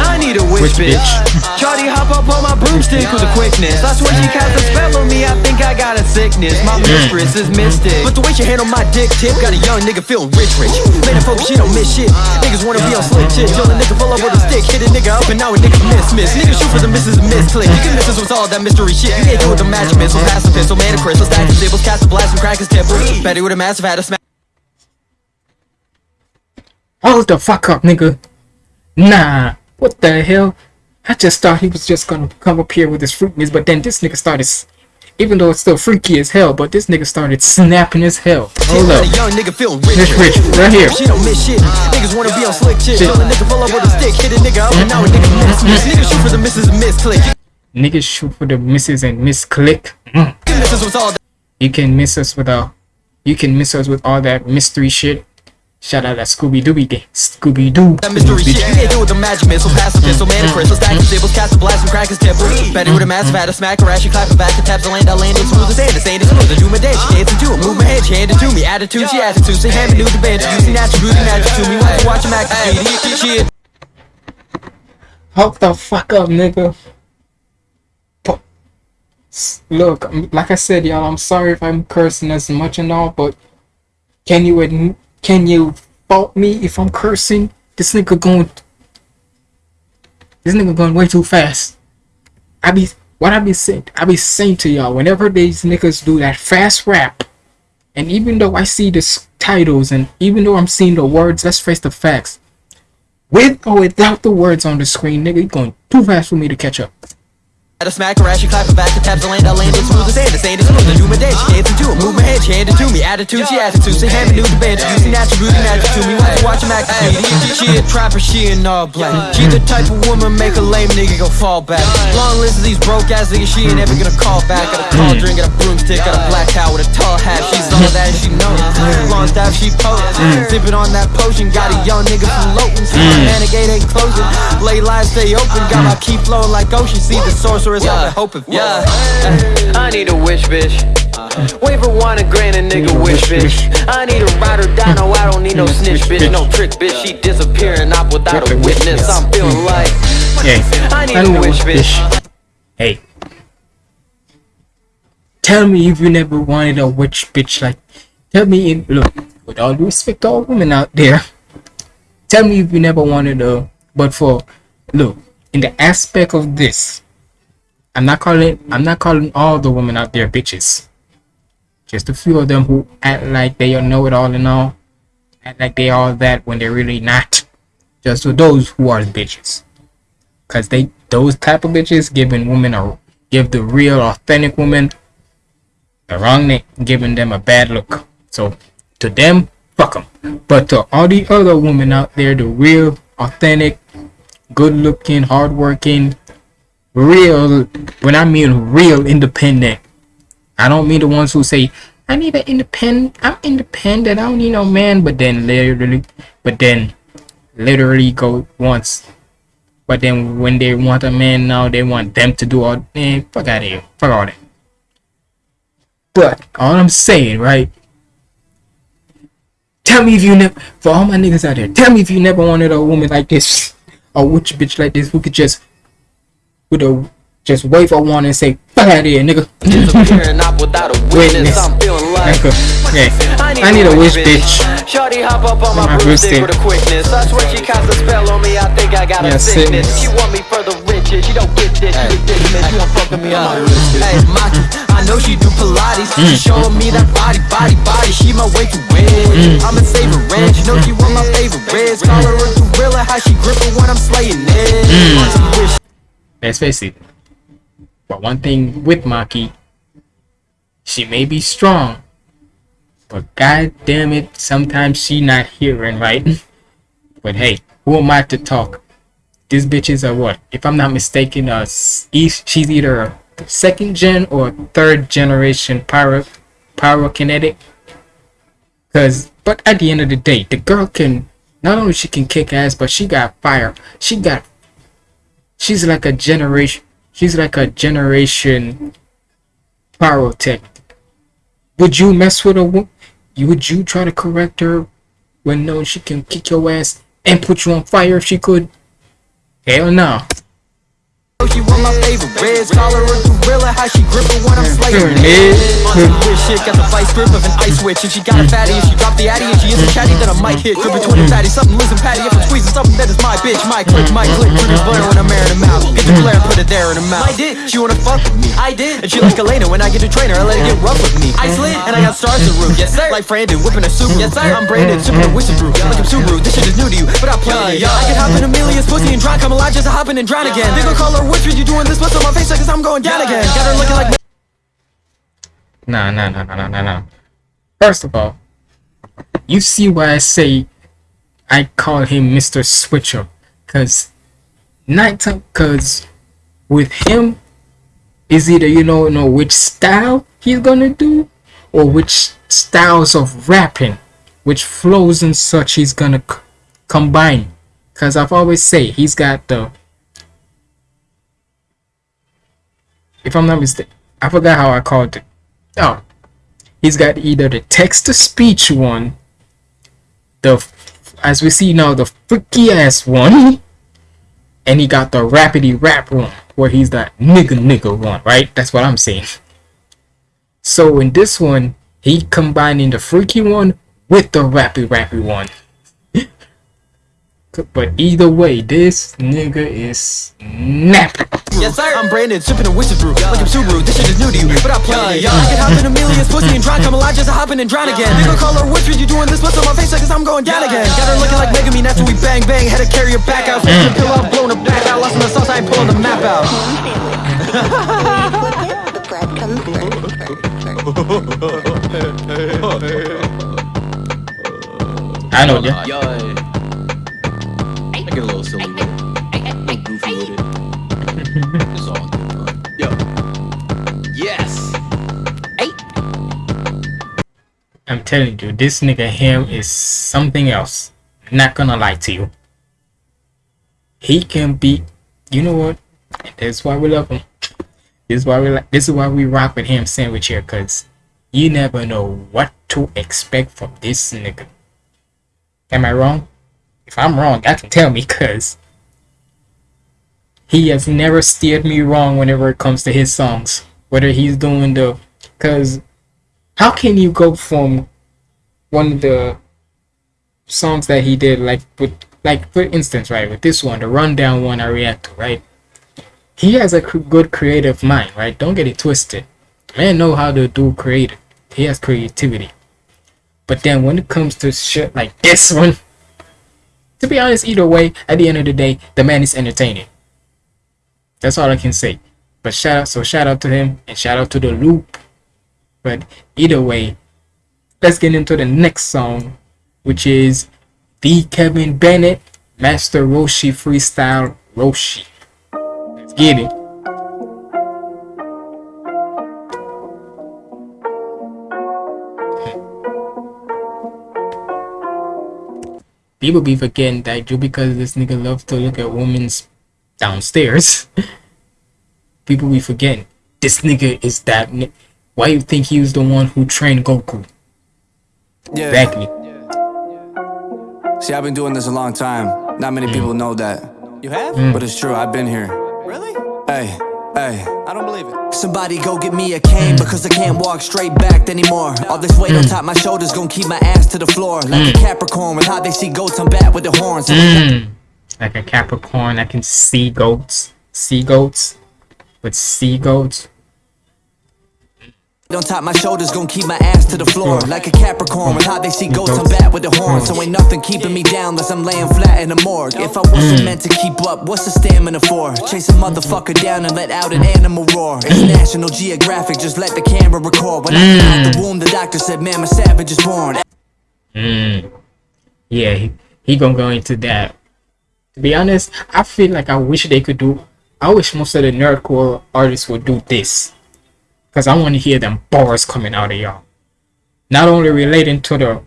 I need a wish Wish bitch. Shawty hop up on my broomstick with a quickness. I swear she cast a spell on me. I think I got a sickness. My mm. mistress is mystic. But the way she handle my dick tip got a young nigga feeling rich, rich. Man, focus, she don't miss shit. Niggas wanna be on slick shit. Till a nigga pull up with a stick, hit a nigga up and now a nigga miss, miss. Niggas shoot for the misses miss click. You can miss us with all that mystery shit. You can't do with the magic missile, pass the pistol, man, a crystal, stack the symbols, cast a blast and crack his temple. Betty with a massive had a smack. Hold the fuck up, nigga. Nah. What the hell? I just thought he was just gonna come up here with his fruitness, but then this nigga started, even though it's still freaky as hell, but this nigga started snapping as hell. Hold up. young nigga feeling rich, Rich, rich, right here. She don't miss shit. Niggas wanna be on slick shit. Shit. A nigga pull up with a stick, hit a nigga up and now a nigga mm-hmm. miss, miss. Niggas shoot for the misses and miss click. Niggas shoot for the misses and miss click. Mm. You can miss us with all. You can miss us with all, you can miss us with all that mystery shit. Shout out that Scooby Dooby gang. Scooby Doo. That mystery shit, you can't do with the magic missile, pass the pistol, man, mm. a crystal, stack the mm. symbols, cast a blast and crack his temple. Mm. Betty with a massive had a smack her ass, she clap her back, the taps the land, I landed smooth as sand, the sand is smooth, I do my dance, she dancing to it, move my head, she handed to me, attitude, she attitude, say hand me new to bed, you see natural, beauty natural to me, watch watch him act, she Hold the fuck up, nigga. Look, like I said, y'all, I'm sorry if I'm cursing as much and all, but can you can you fault me if I'm cursing? This nigga going, this nigga going way too fast. I be what I be saying. I be saying to y'all whenever these niggas do that fast rap, and even though I see the titles and even though I'm seeing the words, let's face the facts. With or without the words on the screen, nigga, going too fast for me to catch up. Had a smack her ass, she clap her back, the taps the land, I landed smooth as sand, the sand is smooth, I do my dance, she dancing to it, move my head, she handed to me, attitude, she attitude, say hand me new to you see natural, beauty natural to me, watch watch him act, she a trapper, she in all black, she the type of woman make a lame nigga go fall back, long list of these broke ass niggas, she ain't ever gonna call back, got a tall mm. drink, got a broomstick, got a black cow with a tall hat, she's all mm. that she knows, mm. long staff, she pose, sipping on that potion, got a young nigga floating, see my man, the gate ain't closing, late lines stay open, got my key flowing like ocean, see the sorceress, I've been hoping for. Yeah, I need a wish, bitch. Uh-huh. Waiver wanna grant a nigga wish, bitch. I need a ride or die, no, I don't need no snitch, bitch. No trick, bitch. She disappearing up without a witness. I'm feeling mm. like Hey, I need a wish, bitch. bitch. Hey, tell me if you never wanted a witch bitch. Like, tell me if look with all due respect to all women out there. Tell me if you never wanted a. But for look in the aspect of this, I'm not calling. I'm not calling all the women out there bitches. Just a few of them who act like they know it all and all, act like they all that when they're really not. Just for those who are bitches because they those type of bitches giving women a give the real authentic woman the wrong name giving them a bad look so to them fuck them but to all the other women out there the real authentic good looking hard working real when i mean real independent i don't mean the ones who say i need an independent i'm independent i don't need no man but then literally but then literally go once but then when they want a man now, they want them to do all. Man, fuck out of here. Fuck all that. But all I'm saying, right? Tell me if you never, for all my niggas out there, tell me if you never wanted a woman like this, a witch bitch like this, who could just, with a, just wave a one and say, fuck out of here, nigga. Up a witness. Witness. I'm feeling like Nigga. Yeah. I need a witch bitch. Shorty hop up on my My broomstick with a quickness. I swear she cast a spell on me. I think I got a Yeah, sickness. sickness. She want me for the riches. She don't get this. She ridiculous. You want fucking me on my Hey, Maki, I know she do Pilates. Mm. She showing me that body, body, body. She my way to win. Mm. I'm a saver ranch. You know she want my favorite reds. Call her a gorilla. How she gripping when I'm slaying it. Mm. Let's face it. But one thing with Maki, she may be strong, but god damn it, sometimes she not hearing right. but hey, who am I to talk? These bitches are what? If I'm not mistaken, uh, she's either a second gen or third generation pyro pyrokinetic. Cause, but at the end of the day, the girl can not only she can kick ass, but she got fire. She got she's like a generation. She's like a generation pyrotech. Would you mess with a woman? Would you try to correct her when no she can kick your ass and put you on fire if she could? Hell no. She one my favorite. Reds, call her a gorilla, how she grip her when I'm slaying. Mid. On some weird shit, got the vice grip of an ice witch And she got a fatty, and she dropped the addy And she isn't chatty, then I might hit. Grip between the fatty, something losing patty. If I'm squeezing something that is my bitch My click, my click, put this butter when I'm airing them out Get the mm. glare, put it there in her mouth. I did, she wanna fuck with me. I did, and she like Elena when I get a trainer I let her get rough with me. I slid, and I got stars to roof Yes sir, like Brandon, whipping a soup Yes sir, I'm Brandon, sipping a whistle brew. Like I'm Subaru, this shit is new to you But I play it, I can hop in Emilia's pussy and drown. Come alive just to hop in and drown again. They gon' call her witch when you doing this What's on my face like 'cause I'm going down again Got her looking like Nah, nah, nah, nah, nah, nah, nah. First of all, you see why I say I call him Mr. Switcher. Cause nighttime cause with him is either you know know which style he's gonna do or which styles of rapping, which flows and such he's gonna c- combine. Cause I've always say he's got the if I'm not mistaken, I forgot how I called it. Oh, he's got either the text to speech one, the as we see now the freaky ass one, and he got the rapidy rap one where he's that nigga nigga one, right? That's what I'm saying. So in this one, he combining the freaky one with the rappy rappy one. but either way, this nigga is napping. Yes sir, I'm Brandon, sipping a whistle brew Like I'm Subaru, this shit is new to you But I play it, I can hop in Emilia's pussy and drown. Come alive just to hop in and drown again. They gon' call her witch when you doing this What's on my face like 'cause I'm going down again. Got her looking like Megumin after we bang bang. Had to carry her back out. Flipped the pillow, blown her back out. Lost in the sauce, I ain't pulling the map out. The bread comes first. I know, yeah. Yo, I get a little silly I'm telling you, this nigga him is something else. Not gonna lie to you. He can be, you know what? That's why we love him. This is why we like. This is why we rock with him sandwich here, cause you never know what to expect from this nigga. Am I wrong? If I'm wrong, I can tell me, cause he has never steered me wrong whenever it comes to his songs. Whether he's doing the, cause how can you go from one of the songs that he did like with like for instance right with this one the rundown one i react to right? He has a good creative mind right? Don't get it twisted. Man know how to do creative. He has creativity. But then when it comes to shit like this one to be honest either way at the end of the day the man is entertaining. That's all i can say. But shout out so shout out to him and shout out to the loop but either way, let's get into the next song, which is the Kevin Bennett Master Roshi Freestyle Roshi. Let's get it. People be forgetting that just because this nigga love to look at women's downstairs, people be forgetting this nigga is that. Ni- why you think he was the one who trained Goku? Yeah. Exactly. See, I've been doing this a long time. Not many people mm. know that. You have? Mm. But it's true, I've been here. Really? Hey, hey. I don't believe it Somebody go get me a cane mm. because I can't walk straight back anymore. All this weight on top my shoulders gonna keep my ass to the floor. Like a Capricorn with how they see goats, I'm bad with the horns. Mm. Like a Capricorn, I can see goats. See goats. But see goats. On top my shoulders gonna keep my ass to the floor. Like a Capricorn with how they see goats, I'm bad with the horns. So ain't nothing keeping me down unless I'm laying flat in the morgue. If I wasn't meant to keep up, what's the stamina for? Chase a motherfucker down and let out an animal roar. It's National Geographic, just let the camera record. When I came out the womb, the doctor said, man, my savage is born. Mm. Yeah, he, he gonna go into that. To be honest, I feel like I wish they could do. I wish most of the nerdcore artists would do this, cause I want to hear them bars coming out of y'all. Not only relating to the.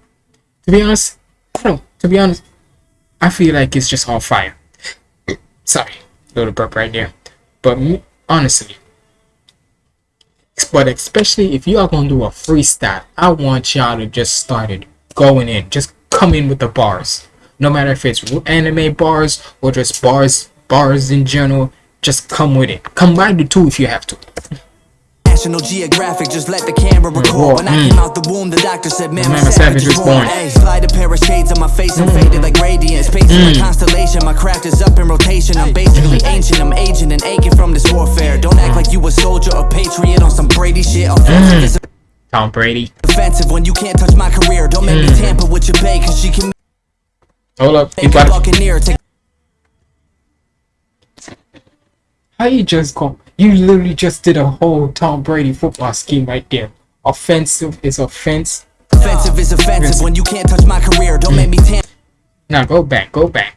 To be honest, I don't. To be honest, I feel like it's just all fire. Sorry, little burp right there. But honestly, but especially if you are gonna do a freestyle, I want y'all to just start it going in, just come in with the bars. No matter if it's anime bars or just bars, bars in general, just come with it. Combine the two if you have to. National Geographic, just let the camera record. When I Mm. came out the womb, the doctor said, Man, my savage is born. slide a pair of shades on my face, I'm faded like radiance. Pacing Mm. like constellation, my craft is up in rotation. I'm basically ancient, I'm aging and aching from this warfare. Don't act like you a soldier or patriot on some Brady shit. Is Tom Brady. offensive when you can't touch my career. Don't make Mm. me tamper with your bae, cause she can Hold up. You got. How you just go? You literally just did a whole Tom Brady football scheme right there. Offensive is offense. offensive is offensive when you can't touch my career. Don't make me mm. tamper. Now go back. Go back.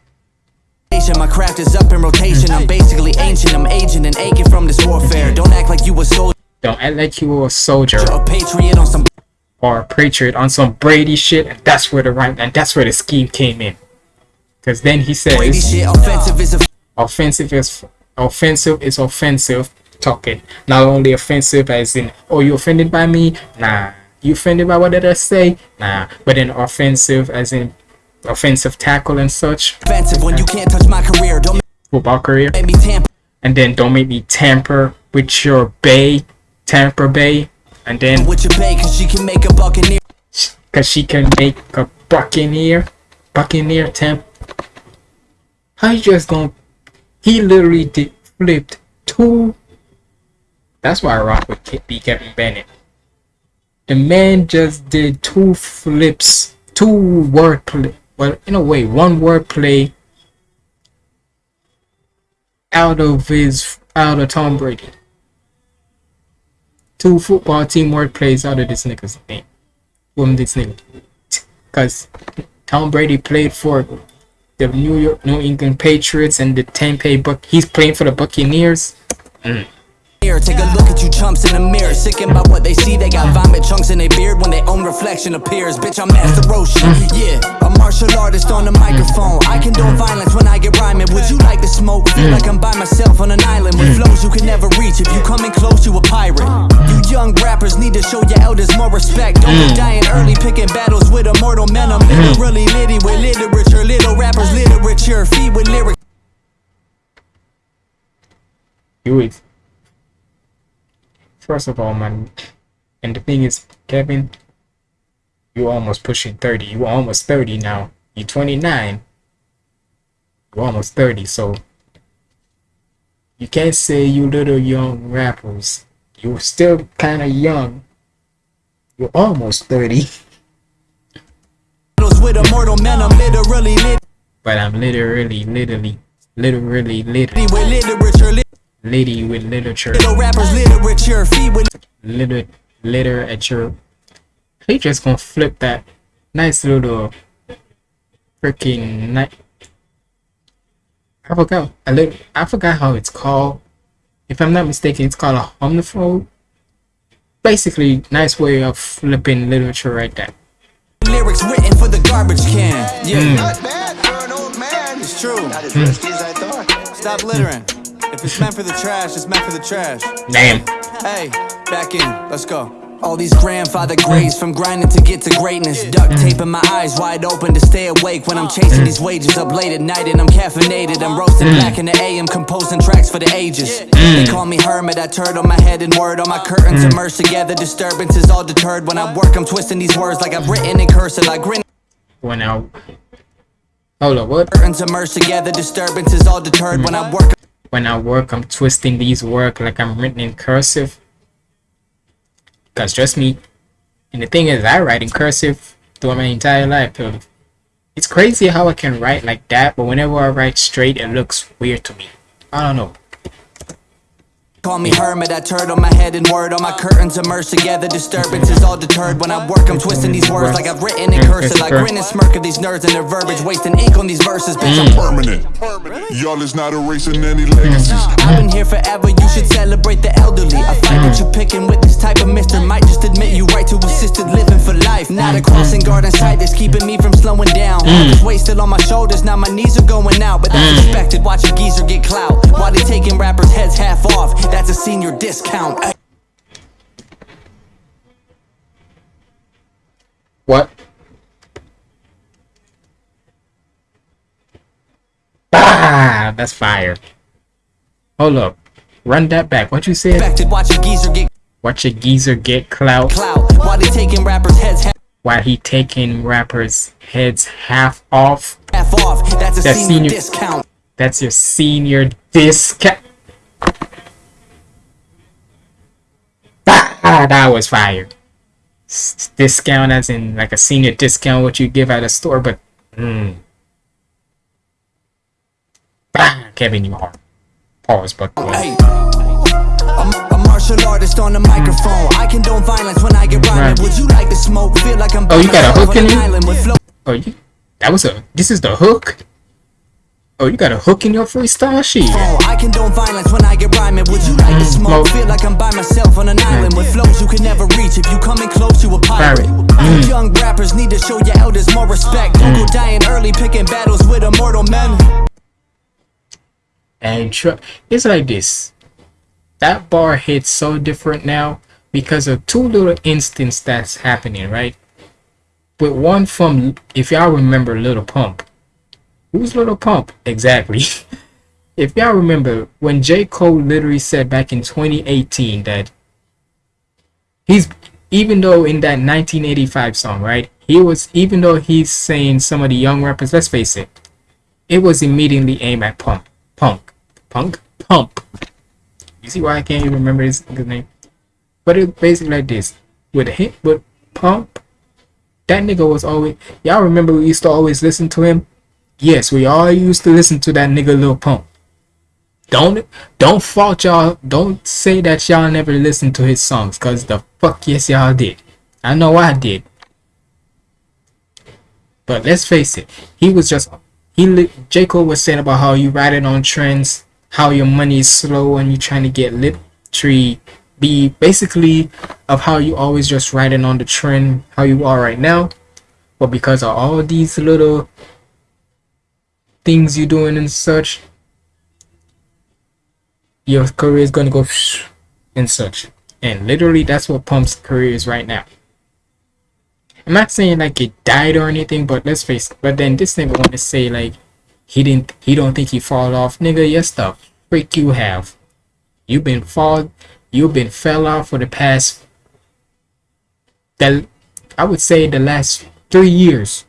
My craft is up in rotation. I'm basically ancient. I'm aging and aching from this warfare. Mm-hmm. Don't act like you a soldier Don't act like you were a soldier or patriot on some or a patriot on some Brady shit, and that's where the right and that's where the scheme came in. Cause then he says Brady shit. Offensive is offensive. offensive is offensive is offensive talking. Not only offensive as in oh you offended by me? Nah. You offended by what did I say? Nah. But then offensive as in offensive tackle and such. offensive when you can't touch my career. Don't Football career. make me tamper And then don't make me tamper with your bay. Tamper bay. And then with your bae, cause she can make a buccaneer. Cause she can make a buccaneer, buccaneer temp. How you just gonna? He literally did flipped two. That's why I rock with Ke- B. Kevin Bennett. The man just did two flips, two word play. Well, in a way, one word play out of his out of Tom Brady. Two football team word plays out of this nigga's name from this nigga. Cause Tom Brady played for the New York New England Patriots and the Tampa Buck. He's playing for the Buccaneers. Mm. Take a look at you chumps in the mirror. Sickened by what they see. They got vomit chunks in their beard when their own reflection appears. Bitch, I'm Master Roshi. Yeah, a martial artist on the microphone. I condone violence when I get rhyming. Would you like to smoke? Feel like I'm by myself on an island with flows you can never reach. If you coming close, you a pirate. You young rappers need to show your elders more respect. Don't be dying early, picking battles with immortal men. I'm literally litty with literature. Little rappers, literature. Feed with lyrics. You is. First of all, man, and the thing is, Kevin, you almost pushing 30. You're almost 30 now. You're 29. You're almost 30, so you can't say you little young rappers. You're still kind of young. You're almost 30. with immortal men. I'm literally litty But I'm literally, literally, literally, literally, with literature. litty with literature, Little rappers, literature. Feed with liter, literature. He just gonna flip that nice little freaking night. I forgot. I lit, I forgot how it's called. If I'm not mistaken, it's called a homophone. Basically, nice way of flipping literature right there. lyrics written for the garbage can. Yeah, Not bad for an old man. it's true. Hmm. Not as risky as I thought. Stop littering. If it's meant for the trash, it's meant for the trash. Damn. Hey, back in. Let's go. All these grandfather graves from grinding to get to greatness. Duct taping mm. my eyes wide open to stay awake when I'm chasing these wages up late at night and I'm caffeinated. I'm roasting mm. black in the AM, composing tracks for the ages. They mm. call me Hermit, I turd on my head and word on my curtains immersed together. Disturbances all deterred. When I work, I'm twisting these words like I've written in cursive. I grin. When I hold up, what? Curtains immersed together. Disturbances all deterred. When I work, when I work, I'm twisting these work like I'm written in cursive. Cause trust me, and the thing is, I write in cursive throughout my entire life. It's crazy how I can write like that, but whenever I write straight, it looks weird to me. I don't know. Call me hermit, I turd on my head and word on my curtains immersed together. Disturbance is all deterred when I work. I'm twisting these words like I've written in cursive. I grin and smirk at these nerds and their verbiage, wasting ink on these verses. Bitch, I'm mm. permanent. Y'all is not erasing any legacies. I've been here forever, you should celebrate the elderly. I find mm. that you're picking with this type of mister. Might just admit you right to assisted living for life. Not a mm. crossing guard in sight that's keeping me from slowing down. All this weight still on my shoulders, now my knees are going out. But that's expected, watch a geezer get clout. While they taking rappers' heads half off, that's a senior discount. What? Ah, that's fire. Hold up. Run that back. What you said? Watch a geezer get Watch a geezer get clout clout. While they taking rappers' heads half while he taking rappers' heads half off. half off, that's a That's senior senior- discount. That's your senior discount. Ah, that was fire. S- discount as in like a senior discount what you give at a store, but mm. Ah, Kevin, you hard. Pause, but Hey. Martial artist on the microphone. I condone violence when I get rhyming. Right. Would you like to smoke? Feel like I'm Oh, you got a hook in an you? island oh, you that was a this is the hook. Oh, you got a hook in your freestyle shit. Oh, I condone violence when I get rhyming. Would you like to mm-hmm. smoke? Feel like I'm by myself on an island with flows you can never reach. If you coming close, you a pirate. Pirate. Mm. Young rappers need to show your elders more respect. Mm. Don't go dying early, picking battles with immortal men. And it's like this. That bar hits so different now because of two little instances that's happening, right? With one from, if y'all remember Little Pump. Who's Little Pump? Exactly. if y'all remember when J. Cole literally said back in 2018 that he's, even though in that 1985 song, right? He was, even though he's saying some of the young rappers, let's face it, it was immediately aimed at Pump. Punk. Punk? Pump. You see why I can't even remember his name? But it's basically like this. With him, with Pump, that nigga was always. Y'all remember we used to always listen to him? Yes, we all used to listen to that nigga Lil Pump. Don't don't fault y'all. Don't say that y'all never listened to his songs, cause the fuck yes y'all did. I know I did. But let's face it, he was just he J. Cole was saying about how you riding on trends, how your money is slow and you trying to get lip tree be basically of how you always just riding on the trend how you are right now. But because of all these little things you're doing and such, your career is gonna go and such. And literally that's what Pump's career is right now. I'm not saying like it died or anything, but let's face it. But then this nigga want to say like he didn't, he don't think he fall off, nigga. Yes, the freak you have. You've been fall, you've been fell off for the past. The, I would say the last three years.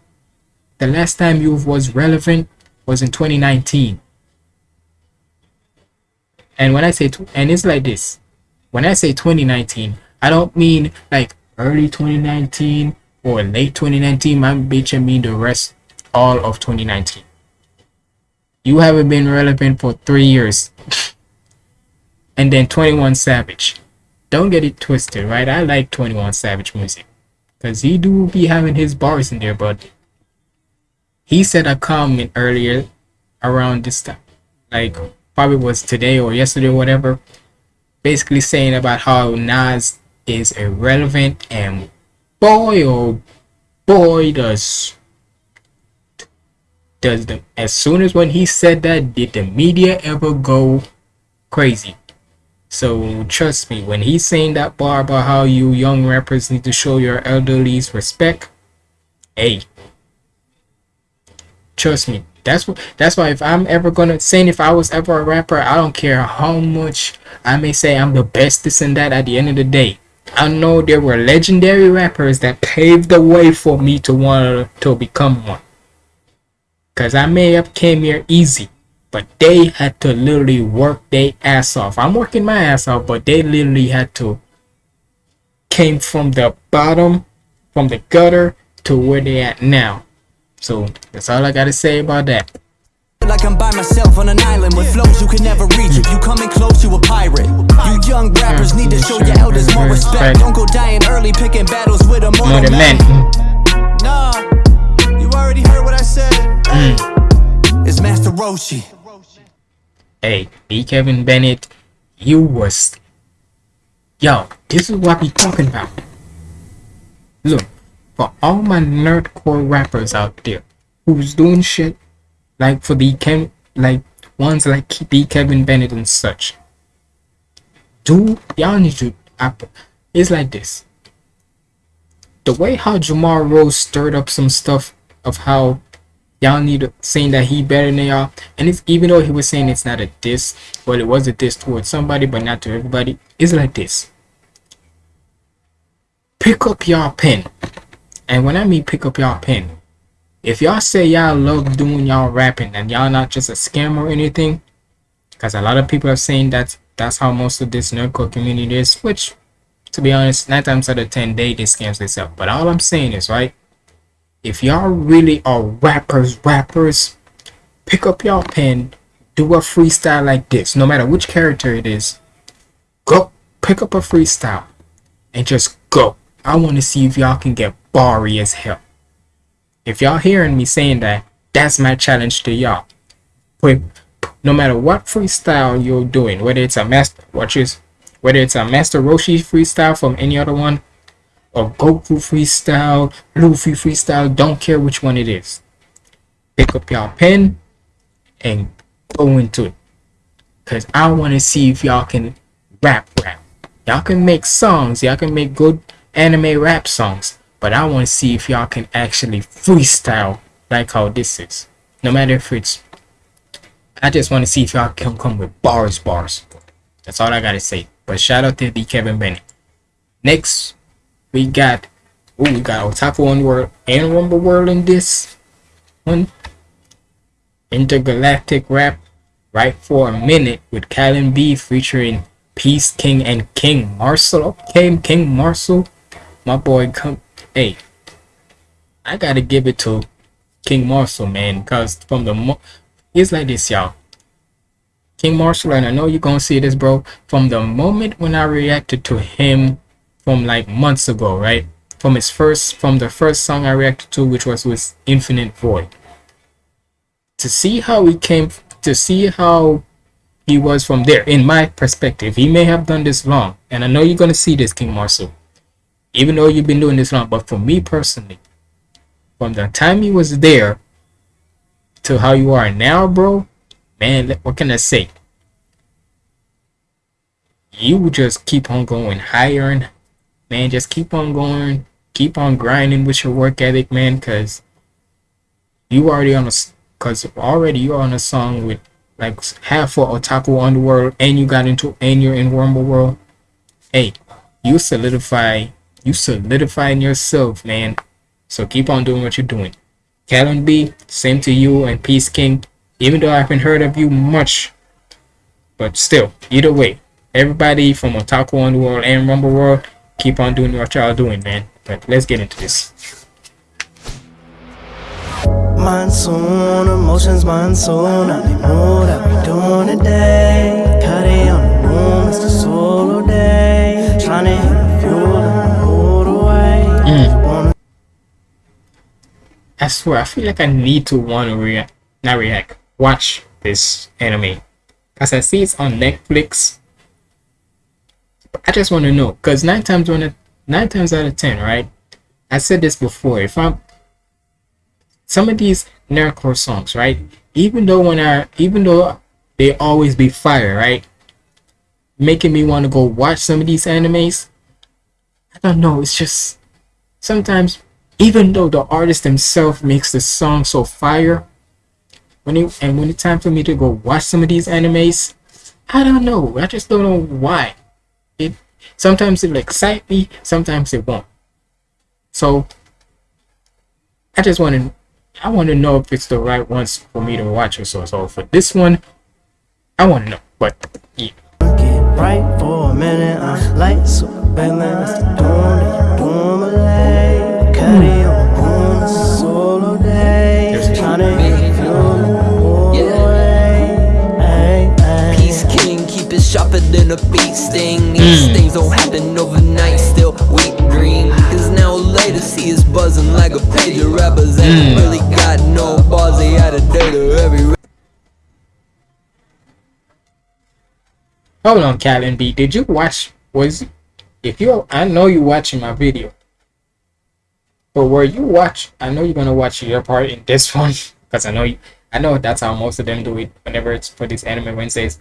The last time you was relevant was in 2019. And when I say, and it's like this, when I say 2019, I don't mean like early 2019 or late 2019. My bitch, I mean the rest, all of 2019. You haven't been relevant for three years. and then 21 Savage. Don't get it twisted, right? I like 21 Savage music. Because he do be having his bars in there, but he said a comment earlier around this time. Like, probably was today or yesterday or whatever. Basically saying about how Nas is irrelevant and boy oh boy does does the as soon as when he said that did the media ever go crazy so trust me when he's saying that bar about how you young rappers need to show your elderlies respect hey trust me. That's what that's why if i'm ever gonna saying if i was ever a rapper i don't care how much i may say i'm the best this and that at the end of the day. I know there were legendary rappers that paved the way for me to want to become one. Because i may have came here easy but they had to literally work their ass off. I'm working my ass off but they literally had to came from the bottom from the gutter to where they at now so that's all I gotta say about that. like I'm by myself on an island with flows you can never reach. If you coming close, you a pirate. You young rappers need to show your elders more respect. Don't go dying early, picking battles with a mortal man. Nah, you already heard what I said. Hey, it's Master Roshi. Hey, B. Kevin Bennett, you was. Yo, this is what we talking about. Look, for all my nerdcore rappers out there who's doing shit like for the Ken, like ones like B. Kevin Bennett and such. Do y'all need to? It's like this. The way how Jamar Rose stirred up some stuff of how y'all need to saying that he better than y'all and it's even though he was saying it's not a diss but it was a diss towards somebody but not to everybody it's like this pick up y'all pen and when i mean pick up y'all pen if y'all say y'all love doing y'all rapping and y'all not just a scam or anything because a lot of people are saying that that's how most of this nerdcore community is which to be honest nine times out of ten they they scams themselves but all i'm saying is right if y'all really are rappers, rappers, pick up y'all pen, do a freestyle like this, no matter which character it is. Go pick up a freestyle and just go. I want to see if y'all can get barry as hell. If y'all hearing me saying that, that's my challenge to y'all. No matter what freestyle you're doing, whether it's a master, watch this, whether it's a Master Roshi freestyle from any other one, or Goku freestyle, Luffy freestyle, don't care which one it is. Pick up your pen and go into it. Cause I wanna see if y'all can rap rap. Y'all can make songs, y'all can make good anime rap songs, but I wanna see if y'all can actually freestyle like how this is. No matter if it's I just wanna see if y'all can come with bars bars. That's all I gotta say. But shout out to the Kevin Bennett. Next we got oh we got Otaku One World and Rumble World in this one. Intergalactic rap right for a minute with Callan B featuring Peace King and King Marcel. Okay, King Marcel, my boy. Come, hey, I gotta give it to King Marcel, man, cause from the it's like this, y'all. King Marcel, and I know you're gonna see this, bro. From the moment when I reacted to him from like months ago, right? From his first, from the first song I reacted to, which was with Infinite Void. To see how he came, to see how he was from there, in my perspective, he may have done this long, and I know you're gonna see this, King Marcel. Even though you've been doing this long, but for me personally, from the time you was there to how you are now, bro, man, what can I say? You just keep on going higher and man, just keep on going, keep on grinding with your work ethic, man, cause you already on a, cause already you're on a song with like half for Otaku Underworld, and you got into, and you're in Rumble World. Hey, you solidify, you solidifying yourself, man. So keep on doing what you're doing. Callan B, same to you and Peace King. Even though I haven't heard of you much, but still, either way, everybody from Otaku World and Rumble World, keep on doing what y'all doing, man. But let's get into this. Monsoon, emotions monsoon. I need more that we doing today. Cuddy on the moon, it's the solo day. Trying to I swear, I feel like I need to want to react, not react, watch this anime. Cause I see it's on Netflix. I just want to know, cause nine times one, nine times out of ten, right? I said this before. If I'm some of these nerdcore songs, right? Even though when I, even though they always be fire, right? Making me want to go watch some of these animes. I don't know. It's just sometimes, even though the artist himself makes the song so fire, when it and when it's time for me to go watch some of these animes, I don't know. I just don't know why. It sometimes it'll excite me, sometimes it won't. So I just want to I want to know if it's the right ones for me to watch or so. So for this one, I want to know. But yeah. right for a minute. I'm like super villain. Peace king, keep it sharper than a bee sting. These mm. things don't happen overnight, still we green. Cause now later, see it's buzzing like a page of rappers. Mm. And really got no bars, they had a date or every. Hold on, Callan B. Did you watch? Was if you? I know you watching my video but were you watch? I know you're gonna watch your part in this one because I know you. I know that's how most of them do it whenever it's for these anime Wednesdays.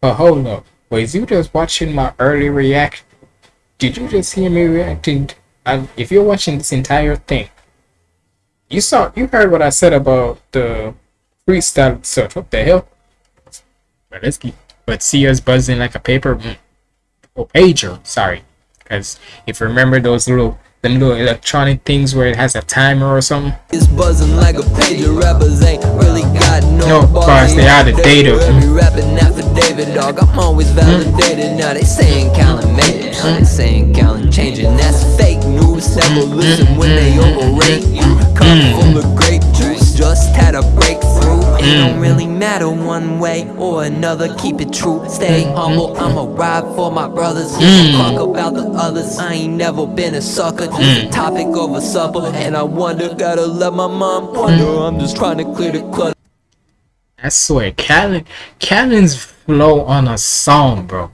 But hold up, was you just watching my early react? Did you just hear me reacting? And if you're watching this entire thing, you saw, you heard what I said about the freestyle search. What the hell? But let's keep. But see us buzzing like a paper or pager. Sorry, because if you remember those little them little electronic things where it has a timer or something. It's buzzing like a pager. Rappers ain't really got no, No, bars, they out of date. Every rapping affidavit, dog. I'm always validated. Now they saying Callan made it. Now they saying Callan changing. That's fake news. Mm, Never listen when they overrate you. Cup full of juice. Just had a breakthrough. It don't really matter one way or another. Keep it true. Stay humble. I'ma ride for my brothers. A fuck about the others. I ain't never been a sucker. Just a topic over supper. And I wonder, gotta let my mom wonder. I'm just trying to clear the clutter. I swear, Callan, Callan's flow on a song, bro.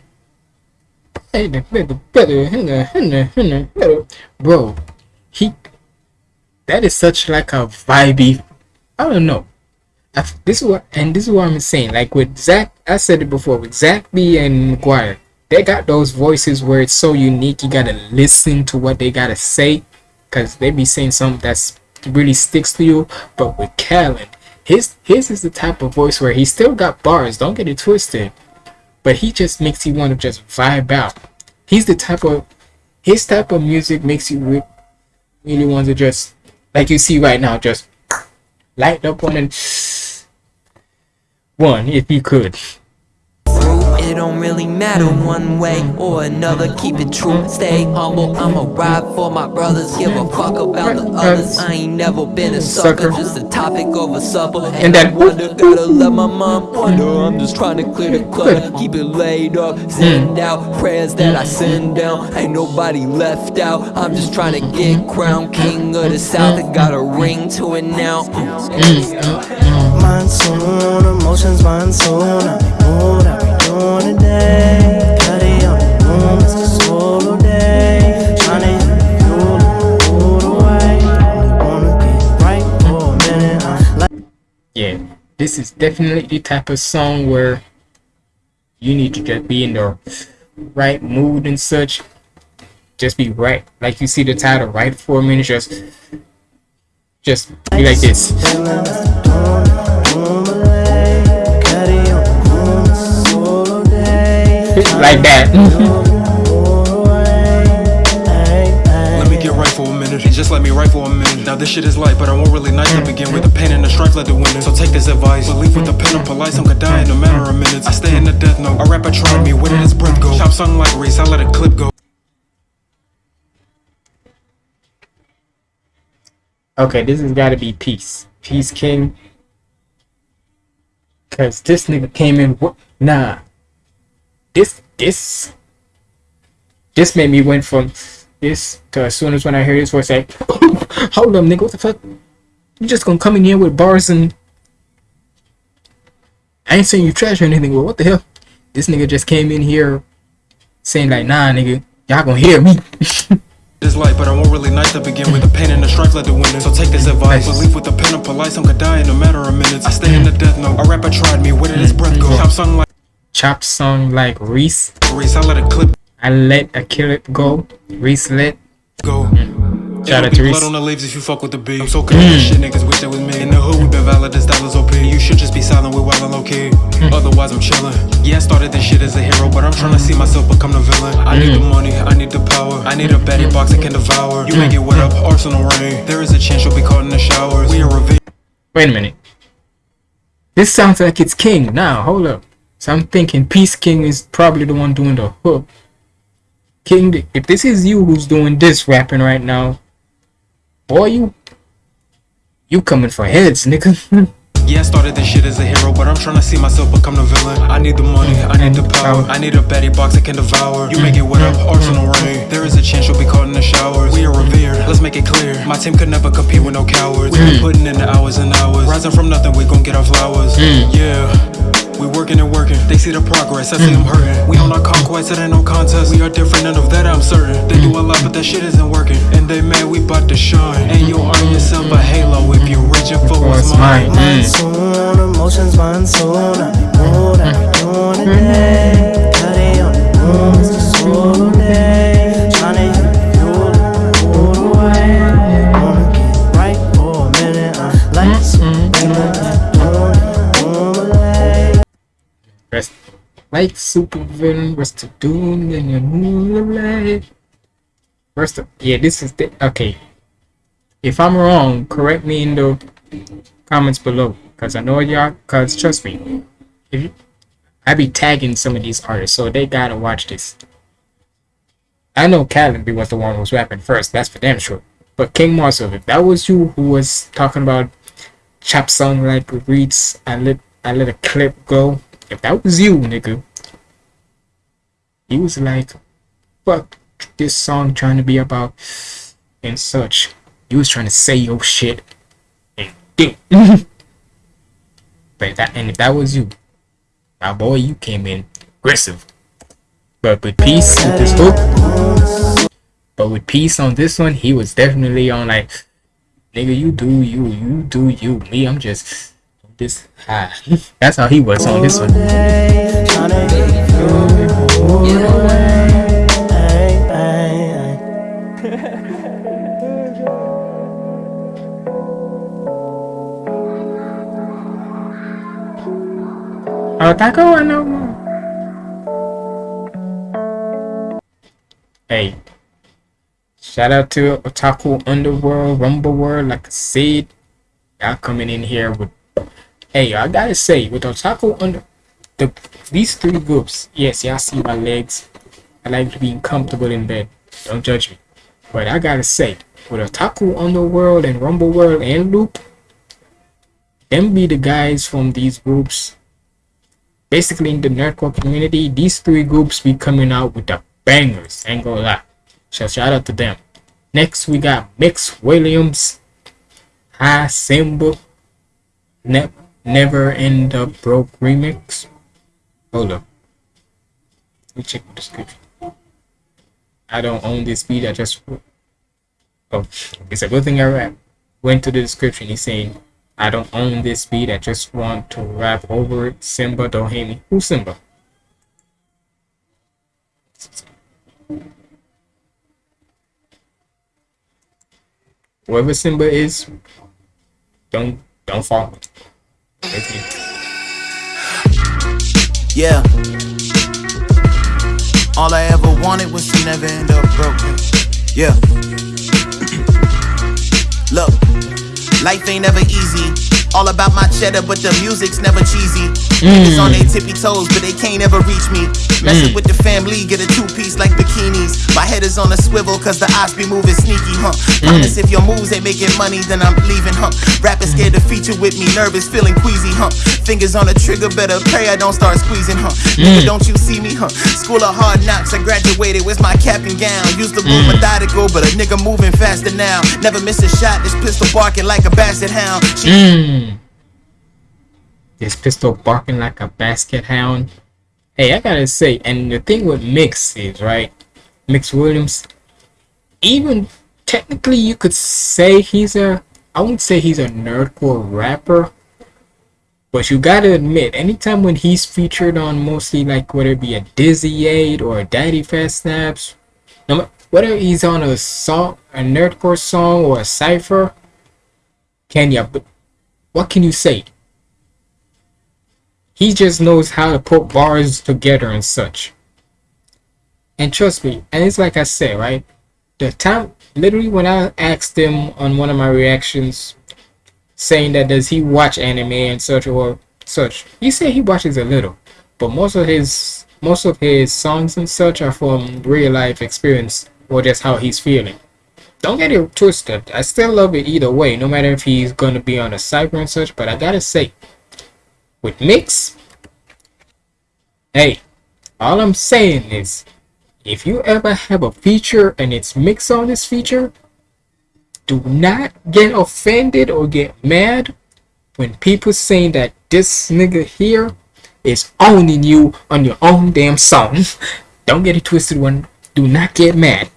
Bro, he that is such like a vibey. I don't know. I, this is what and this is what I'm saying. Like with Zach, I said it before with Zach B and McGuire, they got those voices where it's so unique. You gotta listen to what they gotta say, cause they be saying something that's really sticks to you. But with Callan, his his is the type of voice where he still got bars. Don't get it twisted, but he just makes you want to just vibe out. He's the type of his type of music makes you re- really want to just like you see right now, just light up one and one if you could. It don't really matter one way or another. Keep it true, stay humble. I'ma ride for my brothers. Give a fuck about the others. I ain't never been a sucker, just a topic over supper. And I wonder, gotta let my mom wonder. I'm just trying to clear the clutter, keep it laid up. Send out prayers that I send down. Ain't nobody left out. I'm just trying to get crowned king of the south. I got a ring to it now. Monsoon, emotions monsoon. I be moved, I be doing today. Cuddy on the room, it's solo day. Tryna hit fuel and food away. Wanna get right for a minute. I'm like. Yeah, this is definitely the type of song where you need to just be in the right mood and such. Just be right, like you see the title, right for a minute. Just, just be like this. Like that. Mm-hmm. Let me get right for a minute. Just let me right for a minute. Now this shit is light, but I won't really nice to begin with. The pain and the strife let the winner. So take this advice. Believe with the pen and polite, some could die in a matter of minutes. I stay in the death note. A rapper tried me, where did his breath go? Chop sung like Reese, I let a clip go. Okay, this has got to be Peace. Peace King. Cause this nigga came in. wo- Nah. This this this made me went from this to as soon as when I hear his voice, like, hold up, nigga, what the fuck? You just gonna come in here with bars and I ain't saying you trash or anything, but what the hell? This nigga just came in here saying like, nah, nigga, y'all gonna hear me. This light, but I won't really nice to begin with. The pain and the strife let the winner. So take this advice. Believe with the pen and polite, some could die in a matter of minutes. I stay in the death note. A rapper tried me, where did his breath go? Mm-hmm. Chop sung like Chop song like Reese. Reese, I let a clip I let a kill it go. Reese let go. Mm. Shout out to Reese. blood on the leaves if you fuck with the beat. I'm so good at this shit, niggas wish they was me. In the hood, we been valid as dollars OP. You should just be silent with wild and low key. Mm. Otherwise, I'm chillin'. Yeah, I started this shit as a hero, but I'm trying to see myself become the villain. I need the mm. money, I need the power. I need a baddie box I can devour. You make it wet up, arsenal rain. There is a chance you'll be caught in the showers. We are revenge. Wait a minute. This sounds like it's King. Now, hold up. So I'm thinking Peace King is probably the one doing the hook. King, if this is you who's doing this rapping right now, boy, you you coming for heads, nigga. Yeah, I started this shit as a hero, but I'm trying to see myself become the villain. I need the money, I need the power. I need a Betty box I can devour. You make it with up, arsenal rain. There is a chance you'll be caught in the showers. We are revered, let's make it clear. My team could never compete with no cowards. We been mm. putting in the hours and hours. Rising from nothing, we gon' get our flowers. Mm. Yeah. We working and working, they see the progress, I see mm. them hurting. We on our conquest, it ain't no contest. We are different, and of that I'm certain. They do a lot, but that shit isn't working. And they mad, we bout to shine. And you'll earn yourself a halo if you're reaching for what's mine. Monsoon, emotions. I be mood, I be doing today. On the moon, it's solo day. Tryna hit the fuel and hold away. Wanna get right for a minute. Uh, mm-hmm. I like some feeling and doing it on Malay. Rest like super villain, rest to doom in your moonlight. First of yeah, this is the okay. If I'm wrong, correct me in the comments below. Cause I know y'all cause trust me. If you, I be tagging some of these artists, so they gotta watch this. I know Callenby was the one who was rapping first, that's for damn sure. But King Marcel, if that was you who was talking about chop song like reads, I let I let a clip go. If that was you, nigga, he was like, fuck this song trying to be about and such. You was trying to say your shit and do. but that and if that was you, now boy, you came in aggressive. But with peace with this hook, but with peace on this one, he was definitely on like, nigga, you do you, you do you. Me, I'm just this high. That's how he was on this one. Taco, I know more. Hey, shout out to Otaku Underworld, Rumble World, like I said. Y'all coming in here with. Hey, I gotta say, with Otaku Under. The, these three groups, yes, y'all see my legs. I like being comfortable in bed. Don't judge me. But I gotta say, with Otaku Underworld and Rumble World and Loop, them be the guys from these groups basically in the nerdcore community, these three groups be coming out with the bangers. Ain't gonna lie. So shout out to them. Next we got Mix Williams, High Symbol, ne- Never End Up Broke Remix. Hold up. Let me check the description. I don't own this beat, I just Oh, it's a good thing I rap. Went to the description, he's saying I don't own this beat. I just want to rap over it. Simba, don't hate me. Who's Simba? Whoever Simba is, don't don't follow. Me. Yeah. All I ever wanted was to never end up broken. Yeah. Look, life ain't ever easy. All about my cheddar, but the music's never cheesy. Mm. Niggas on their tippy toes, but they can't ever reach me. Messing mm. with the family, get a two piece like bikinis. My head is on a swivel, cause the eyes be moving sneaky, huh? Mm. Promise if your moves ain't making money, then I'm leaving, huh? Rapping scared to feature with me, nervous, feeling queasy, huh? Fingers on the trigger, better pray I don't start squeezing, huh? Nigga, don't you see me, huh? School of hard knocks, I graduated, where's my cap and gown? Used to move methodical, but a nigga moving faster now. Never miss a shot, this pistol barking like a basset hound. She Mm. This pistol barking like a basket hound. Hey, I gotta say, and the thing with Mix is right, Mix Williams. Even technically, you could say he's a. I wouldn't say he's a nerdcore rapper, but you gotta admit, anytime when he's featured on mostly like whether it be a Dizzy Eight or a Daddyphatsnaps, no whether he's on a song, a nerdcore song or a cipher, Kenya, but what can you say? He just knows how to put bars together and such. And trust me, and it's like I said, right? The time, literally, when I asked him on one of my reactions, saying that does he watch anime and such or such, he said he watches a little, but most of his most of his songs and such are from real life experience or just how he's feeling. don't get it twisted. I still love it either way, no matter if he's gonna be on a cyber and such. But I gotta say, with Mix, hey, all I'm saying is, if you ever have a feature and it's Mix on this feature, do not get offended or get mad when people saying that this nigga here is owning you on your own damn song. Don't get it twisted one. Do not get mad.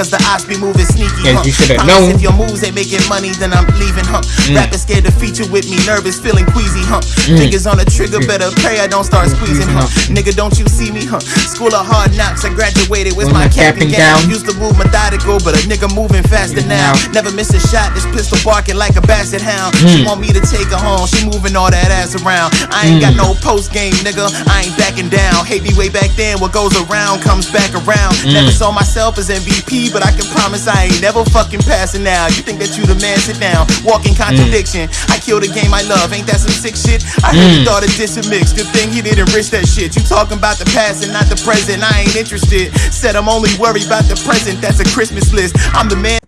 Cause the odds be moving sneaky, huh? you shoulda known. If your moves ain't making money, then I'm leaving, huh? Mm. Rapping scared to feature with me, nervous, feeling queasy, huh? Mm. Fingers on the trigger, better pray I don't start squeezing, huh? Nigga, don't you see me, huh? School of hard knocks, I graduated with my my cap and gown. Used to move methodical, but a nigga moving faster now. Never miss a shot, this pistol barking like a basset hound. She Mm. want me to take her home, she moving all that ass around. I ain't got Mm. no post game, nigga. I ain't backing down. Hate me way back then, what goes around comes back around. Mm. Never saw myself as MVP, but I can promise I ain't never fucking passing now. You think that you the man, sit down. Walking contradiction. I kill a game I love, ain't that some sick shit? I heard you Mm. thought of dissing mix. Good thing he didn't risk that shit. You talking about the past and not the present. I ain't interested. Said I'm only worried about the present. That's a Christmas list. I'm the man.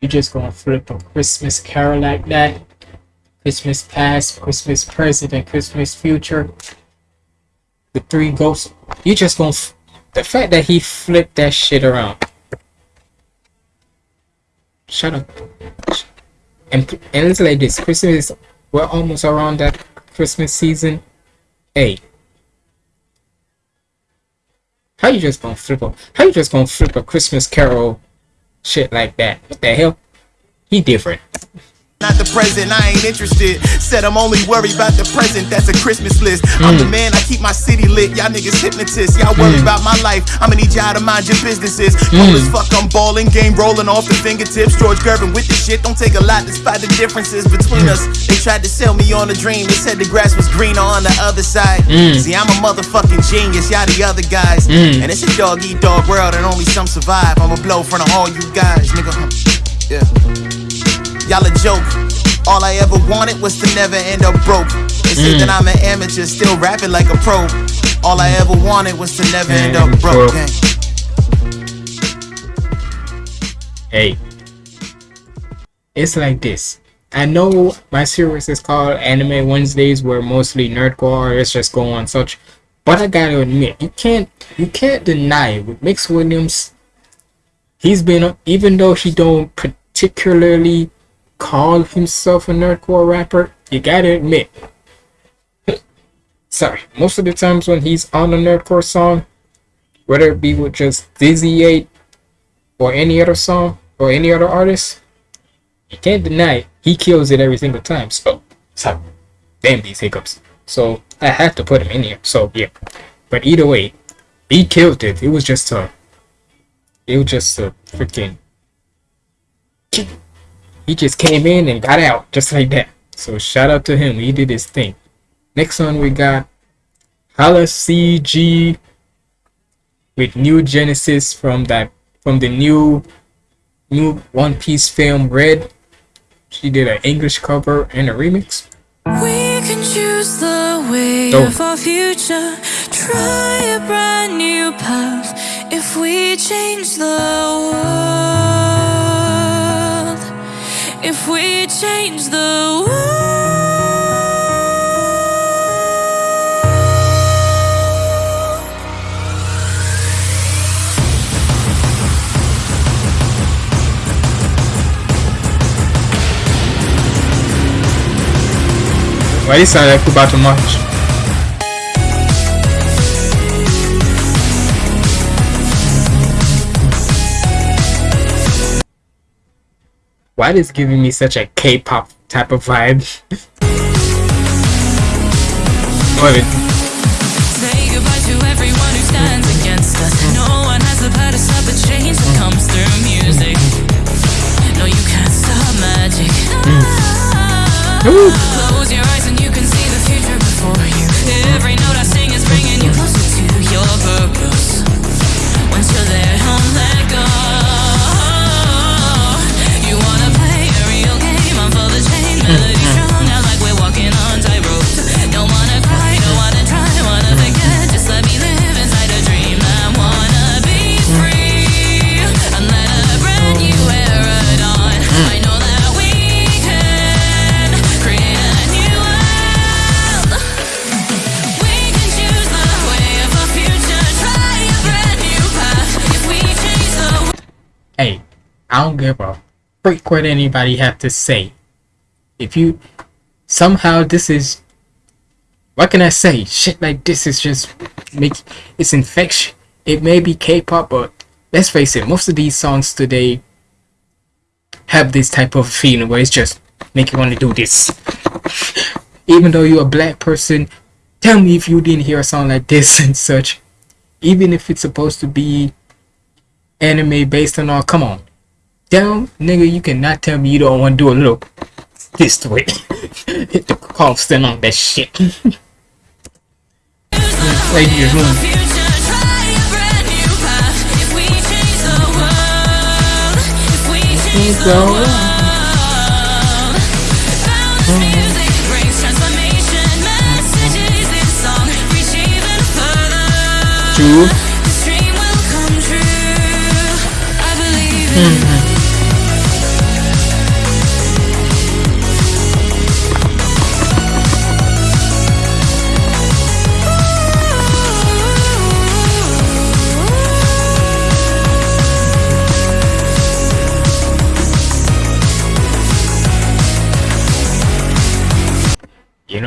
You just gonna flip a Christmas carol like that? Christmas past, Christmas present, and Christmas future. The three ghosts. You just gonna. The fact that he flipped that shit around. Shut up. And and it's like this. Christmas. We're almost around that Christmas season. Hey. How you just gonna flip up? How you just gonna flip a Christmas carol shit like that. What the hell? He different. Not the present, I ain't interested. Said I'm only worried about the present, that's a Christmas list. I'm the Mm. man, I keep my city lit. Y'all niggas hypnotists. Y'all worry Mm. about my life. I'ma need y'all to mind your businesses. Mm. Cold as fuck, I'm balling, game rolling off the fingertips. George Gervin with the shit. Don't take a lot despite the differences between us. They tried to sell me on a dream. They said the grass was greener on the other side. Mm. See, I'm a motherfucking genius, y'all the other guys. Mm. And it's a dog eat dog world and only some survive. I'ma blow front of all you guys, nigga. Yeah. Y'all a joke. All I ever wanted was to never end up broke. They say Mm. that I'm an amateur, still rapping like a pro. All I ever wanted was to never end up Mm, broke. gang. Hey. It's like this. I know my series is called Anime Wednesdays where mostly nerdcore artists just go on such but I gotta admit, you can't you can't deny with Mix Williams he's been even though he don't particularly call himself a nerdcore rapper, you gotta admit sorry, most of the times when he's on a nerdcore song, whether it be with just Dizzy 8 or any other song or any other artist, you can't deny it. He kills it every single time. So, sorry. Damn these hiccups. So, I had to put him in here. So, yeah. But either way, he killed it. It was just a. It was just a freaking. He just came in and got out just like that. So, shout out to him. He did his thing. Next one, we got Hala CG with New Genesis from that from the new new One Piece film Red. She did an English cover and a remix. We can choose the way Dope. of our future. Try a brand new path if we change the world. If we change the world. Why this sound like we about to march? Why this giving me such a K-pop type of vibe? Love it. Say goodbye to everyone who stands against us. No one has the power to stop the change that comes through music. No, you can't stop magic. Hmm. Close I don't give a freak what anybody have to say. If you somehow this is what can I say? Shit like this is just make it's infection. It may be K-pop, but let's face it, most of these songs today have this type of feeling where it's just make you want to do this. Even though you're a black person, tell me if you didn't hear a song like this and such. Even if it's supposed to be anime based on all, come on. Damn, nigga, you cannot tell me you don't want to do a little this way. Hit the constant on that shit. like your room. So. Mm-hmm. You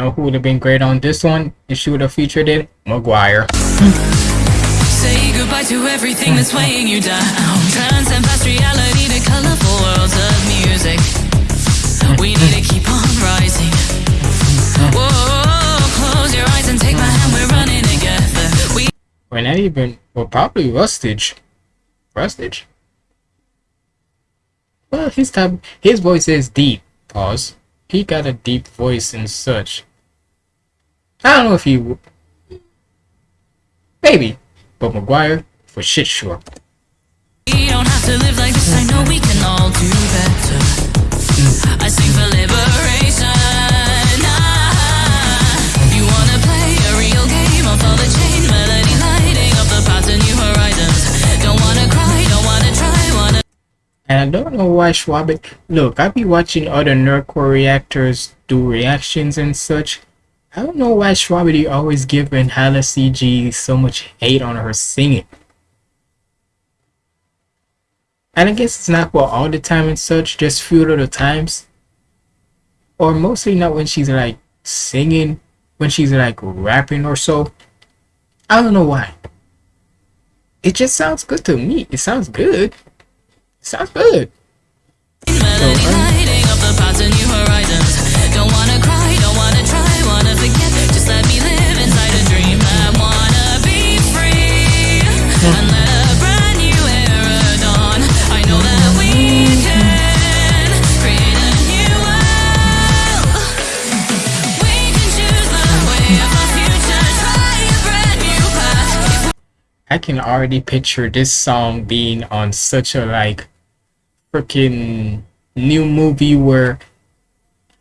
know who would have been great on this one if she would have featured it? McGuire. Say goodbye to everything that's weighing you down. Transcend past reality to colorful worlds of music. We need to keep on rising. Whoa, close your eyes and take my hand. We're running together. We We're not even. Well, probably Rustage. Rustage. Well, his type, his voice is deep. Pause. He got a deep voice and such. I don't know if he. w- Maybe, but McGuire for shit sure. We don't have to live like this. I know we can all do better. I sing for liberation. Ah, you wanna play a real game? I'll follow the chain melody, lighting up the path to new horizons. Don't wanna cry, don't wanna try, wanna. And I don't know why Schwab. Look, I be watching other nerdcore reactors do reactions and such. I don't know why Schwabity always giving Hala CG so much hate on her singing. And I guess it's not for all the time and such, just few little times. Or mostly not when she's like singing, when she's like rapping or so. I don't know why. It just sounds good to me. It sounds good. It sounds good. Lighting up I can already picture this song being on such a like freaking new movie where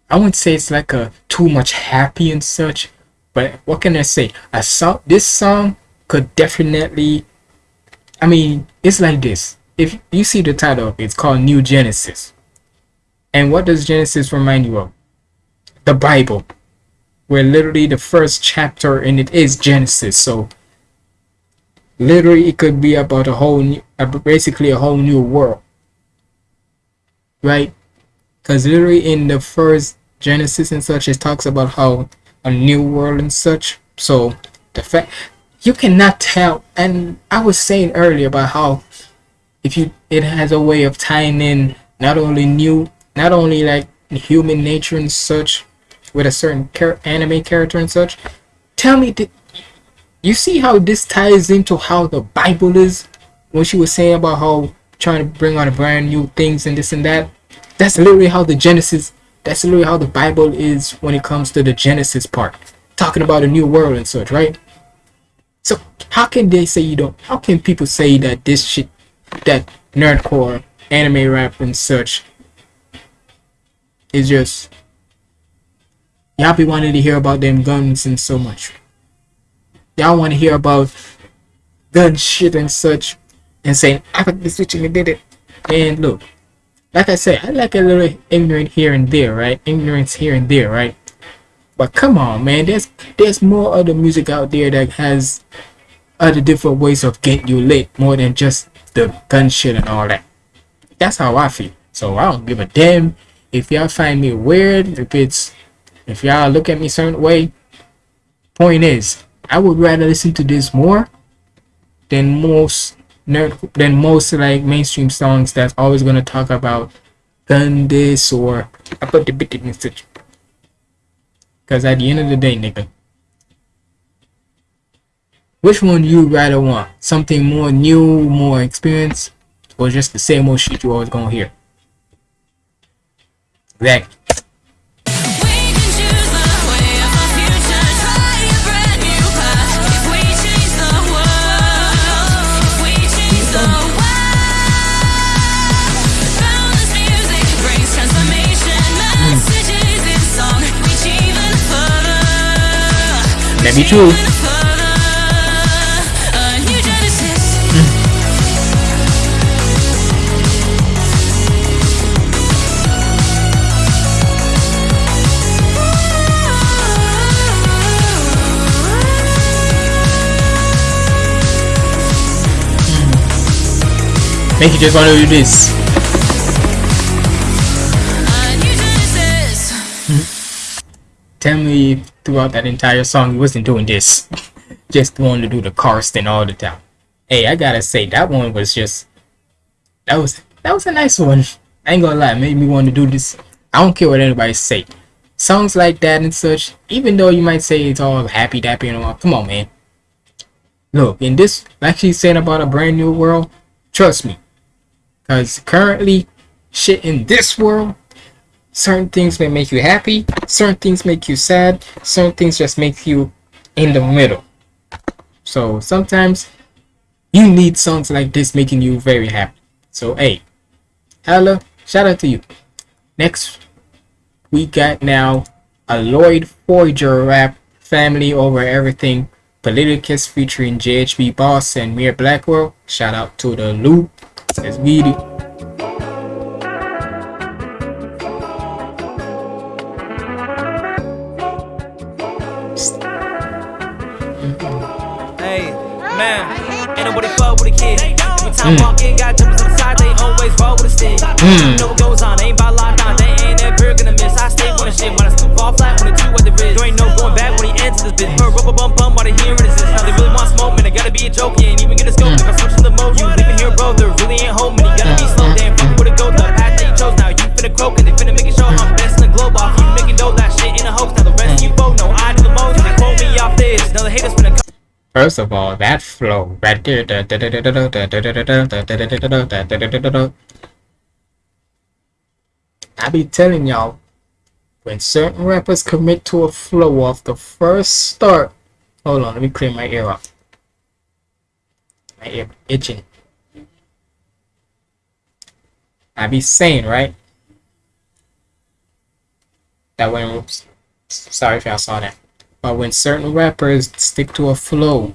I wouldn't say it's like a too much happy and such, but what can I say? I saw this song could definitely I mean, it's like this. If you see the title, it's called New Genesis. And what does Genesis remind you of? The Bible. Where literally the first chapter in it is Genesis. So literally it could be about a whole new, basically a whole new world. Right? Because literally in the first genesis and such it talks about how a new world and such. So the fact you cannot tell and i was saying earlier about how if you it has a way of tying in not only new not only like human nature and such with a certain char- anime character and such. Tell me did you see how this ties into how the bible is? When she was saying about how trying to bring on a brand new things and this and that? That's literally how the genesis that's literally how the bible is when it comes to the genesis part. Talking about a new world and such right? So how can they say you don't how can people say that this shit that nerdcore anime rap and such is just y'all be wanting to hear about them guns and so much y'all want to hear about gun shit and such and saying I got this switching and did it and look like I said I like a little ignorant here and there right ignorance here and there right but come on man there's there's more other music out there that has other different ways of getting you lit more than just the gun shit and all that That's how I feel. So I don't give a damn if y'all find me weird, if it's if y'all look at me certain way. Point is, I would rather listen to this more than most nerd than most like mainstream songs that's always gonna talk about done this or I put the bit in. Cause at the end of the day, nigga, which one you rather want? Something more new, more experience, or just the same old shit you always gonna hear? Exactly. That be true. Make you just want to do this. Tell me throughout that entire song he wasn't doing this. just wanted to do the Karsten all the time. Hey, I gotta say that one was just that was that was a nice one. I ain't gonna lie, made me want to do this. I don't care what anybody say. Songs like that and such, even though you might say it's all happy dappy and all, come on man. Look, in this like she's saying about a brand new world, trust me. Cause currently shit in this world certain things may make you happy certain things make you sad certain things just make you in the middle. So sometimes you need songs like this making you very happy. So hey hello shout out to you. Next we got now a Loid Forger rap family over everything. Politicus featuring jhb boss and Mir blackwell. Shout out to the loop. Says we time mm. I walk in, got jumpers on the side, they always roll with a stick. Mm. You know what goes on, ain't about lockdown, they ain't ever gonna miss. I stay on the shit when I still fall flat when the two at the wrist. There ain't no going back when he enters this bitch. A rubber bump bump while they hearing this. Now they really want smoke, man. I gotta be a joke, you ain't even get a scope. Mm. If I switch to the mode, you living here, bro. There really ain't home, and you gotta be slow. Damn, fuck with a go, the path that you chose. Now you finna croak, and they finna make it show I'm best in the globe. Off you making dough, that shit in a hoax. Now the rest of you mm. both know I do the most. They quote me off this. Now the haters finna come. First of all, that flow right there. I be telling y'all, when certain rappers commit to a flow off the first start, hold on, let me clear my ear up. My ear itching. I be saying, right? That went. oops, sorry if y'all saw that. But when certain rappers stick to a flow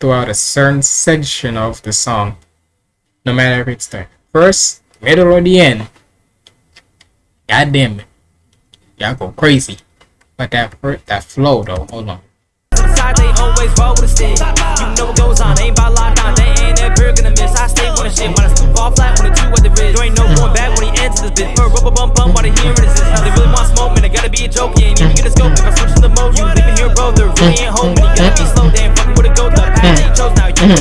throughout a certain section of the song, no matter if it's the first, middle, or the end, god damn it, y'all go crazy. But that that flow though, hold on. always roll with a stick. You know what goes on, ain't lockdown, they ain't gonna miss. I stay the shit when I flat when the two at the ain't no going back when he enters this Now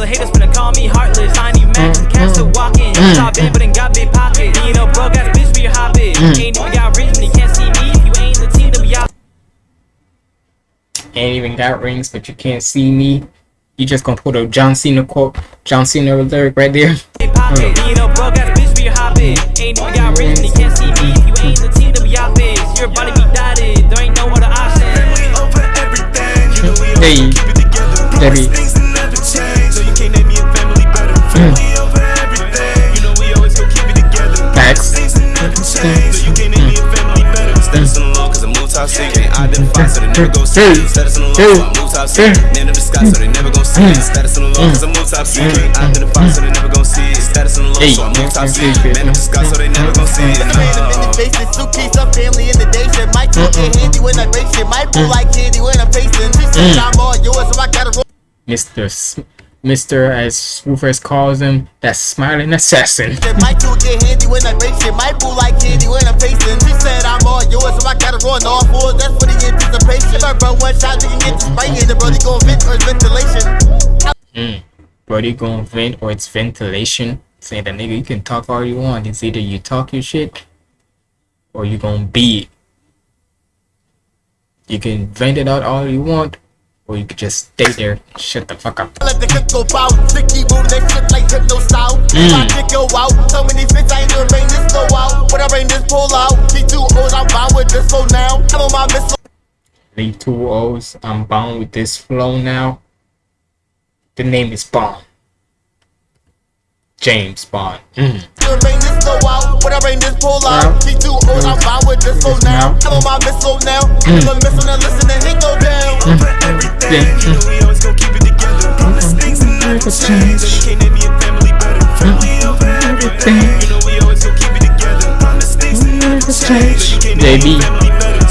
the haters finna call me heartless. I ain't even mad 'cause the cat still walking. You saw but ain't got big pockets. You know, broke ass bitch, be your hobby. Ain't even got rings, and you can't see me. If you ain't the team, then we out. Ain't even got rings, but you can't see me. You just gonna put a John Cena quote, John Cena lyric right there. pocket. You know, broke ass bitch, be your hobby. Ain't even got rings, and you can't Hey, Debbie. Mm. Facts. Status in the law, cause I move top secret. Can't identify, so they never gon' see. Status mm. in the law, so I move top secret. Name in the sky, so they never gon' see me. Mm. Status in the law, cause I move top secret. Can't identify, so they never gon' see. Status on the low, so I move top secret. Man, I'm disguised, so they never gon' see it. No. Faces, suitcase, up family in the day shit. Might get handy when I break shit. Might pull like candy when I'm facing. She said I'm all yours, so I gotta roll. Mr. Mr. as Rufus calls him, that smiling assassin. Might do get handy when I break shit. Might pull like candy when I'm facing. She said I'm all yours, so I gotta run all fours. That's for the anticipation. If I burn one shot, you can get the spray in the brody gon' vent or it's ventilation. Mm. Brody gonna vent or it's ventilation. Saying that nigga, you can talk all you want. It's either you talk your shit or you gonna be it. You can vent it out all you want, or you could just stay there, shut the fuck up. Let the go out. Sticky boom, that shit like hypno style. Mm. Kick go out, so many fits I ain't doing rain this go out. When I rain this pull out, she too old, I'm bound with this flow now. I'm on my missile. Leave two O's. I'm bound with this flow now. The name is Bond. James Bond. Mm. Doing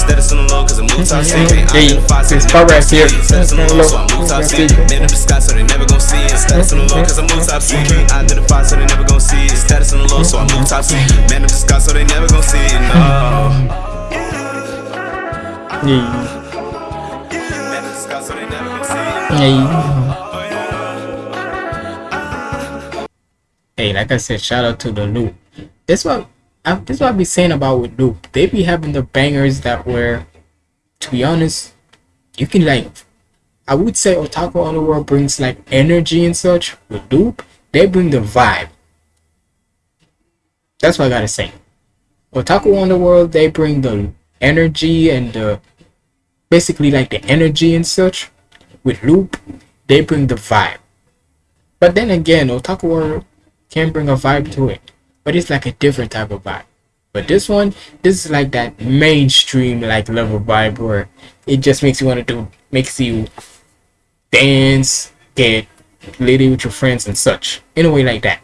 rain this go out. When I rain this pull out, she too old, I'm bound with this flow now. I'm on my missile now. I'm a missile now, listen and hit go down. Yeah. You know we always gon' keep it together. Promise things and never change. So you can't name me a family better. Family over everything. You know we always gon' keep it together. Promise things and never change. So you can't name me a family better. Status on the low, move top secret. I This part right here. see it. Status low, so I move top secret. Man in the sky, so they never gon' see it. Status on the low, cause I move top secret. I identify so they never gon' see it. Status on the low, so I move top secret. Man in the sky, so they never gon' see it. No. Yeah. Man in the sky, so they never gon' see it. Yeah. Hey, like I said, shout out to the loop. This what I, this what I be saying about with loop. They be having the bangers that were, to be honest, you can like. I would say Otaku Underworld brings like energy and such. With loop, they bring the vibe. That's what I gotta say. Otaku Underworld, they bring the energy and the basically like the energy and such. With loop, they bring the vibe. But then again, Otaku World can bring a vibe to it, but it's like a different type of vibe. But this one, this is like that mainstream like level vibe where it just makes you want to do, makes you dance, get litty with your friends and such, in a way like that.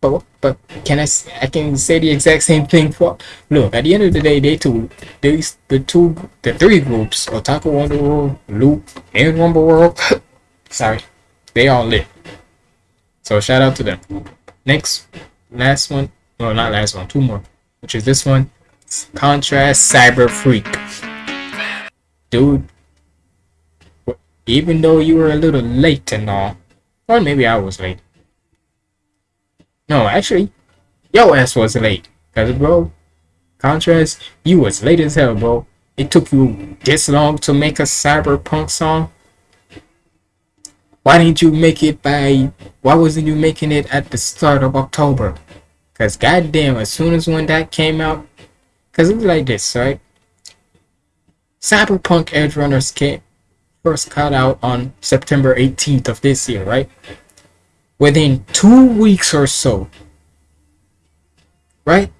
But but can I I can say the exact same thing for look at the end of the day they two these the two the three groups Otaku Wonder World, Loop, and Rumble World sorry they all lit. So shout out to them. Next, last one. well not last one. Two more. Which is this one. Contrast Cyber Freak. Dude. Even though you were a little late and all, or maybe I was late. No, actually, yo ass was late. Cause bro, Contrast, you was late as hell, bro. It took you this long to make a cyberpunk song. Why didn't you make it by? Why wasn't you making it at the start of October? Cause goddamn, as soon as when that came out, cause it was like this, right? Cyberpunk Edgerunners came first cut out on September 18th of this year, right? Within two weeks or so, right?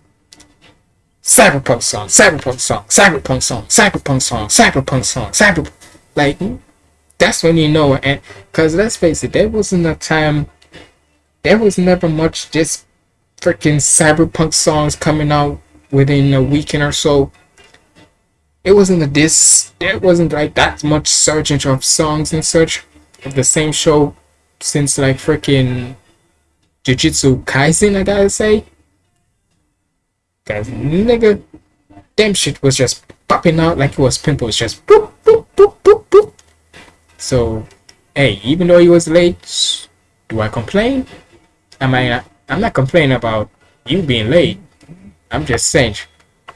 Cyberpunk song, cyberpunk song, cyberpunk song, cyberpunk song, cyberpunk song, Cyberpunk, like that's when you know and because let's face it there wasn't a time there was never much just freaking cyberpunk songs coming out within a weekend or so. It wasn't a this there wasn't like that much surge of songs and such. Of the same show since like freaking jujutsu kaisen i gotta say. Cause nigga damn shit was just popping out like it was pimples just boop boop boop boop boop so, hey, even though he was late, do I complain? Am I I'm not complaining about you being late. I'm just saying,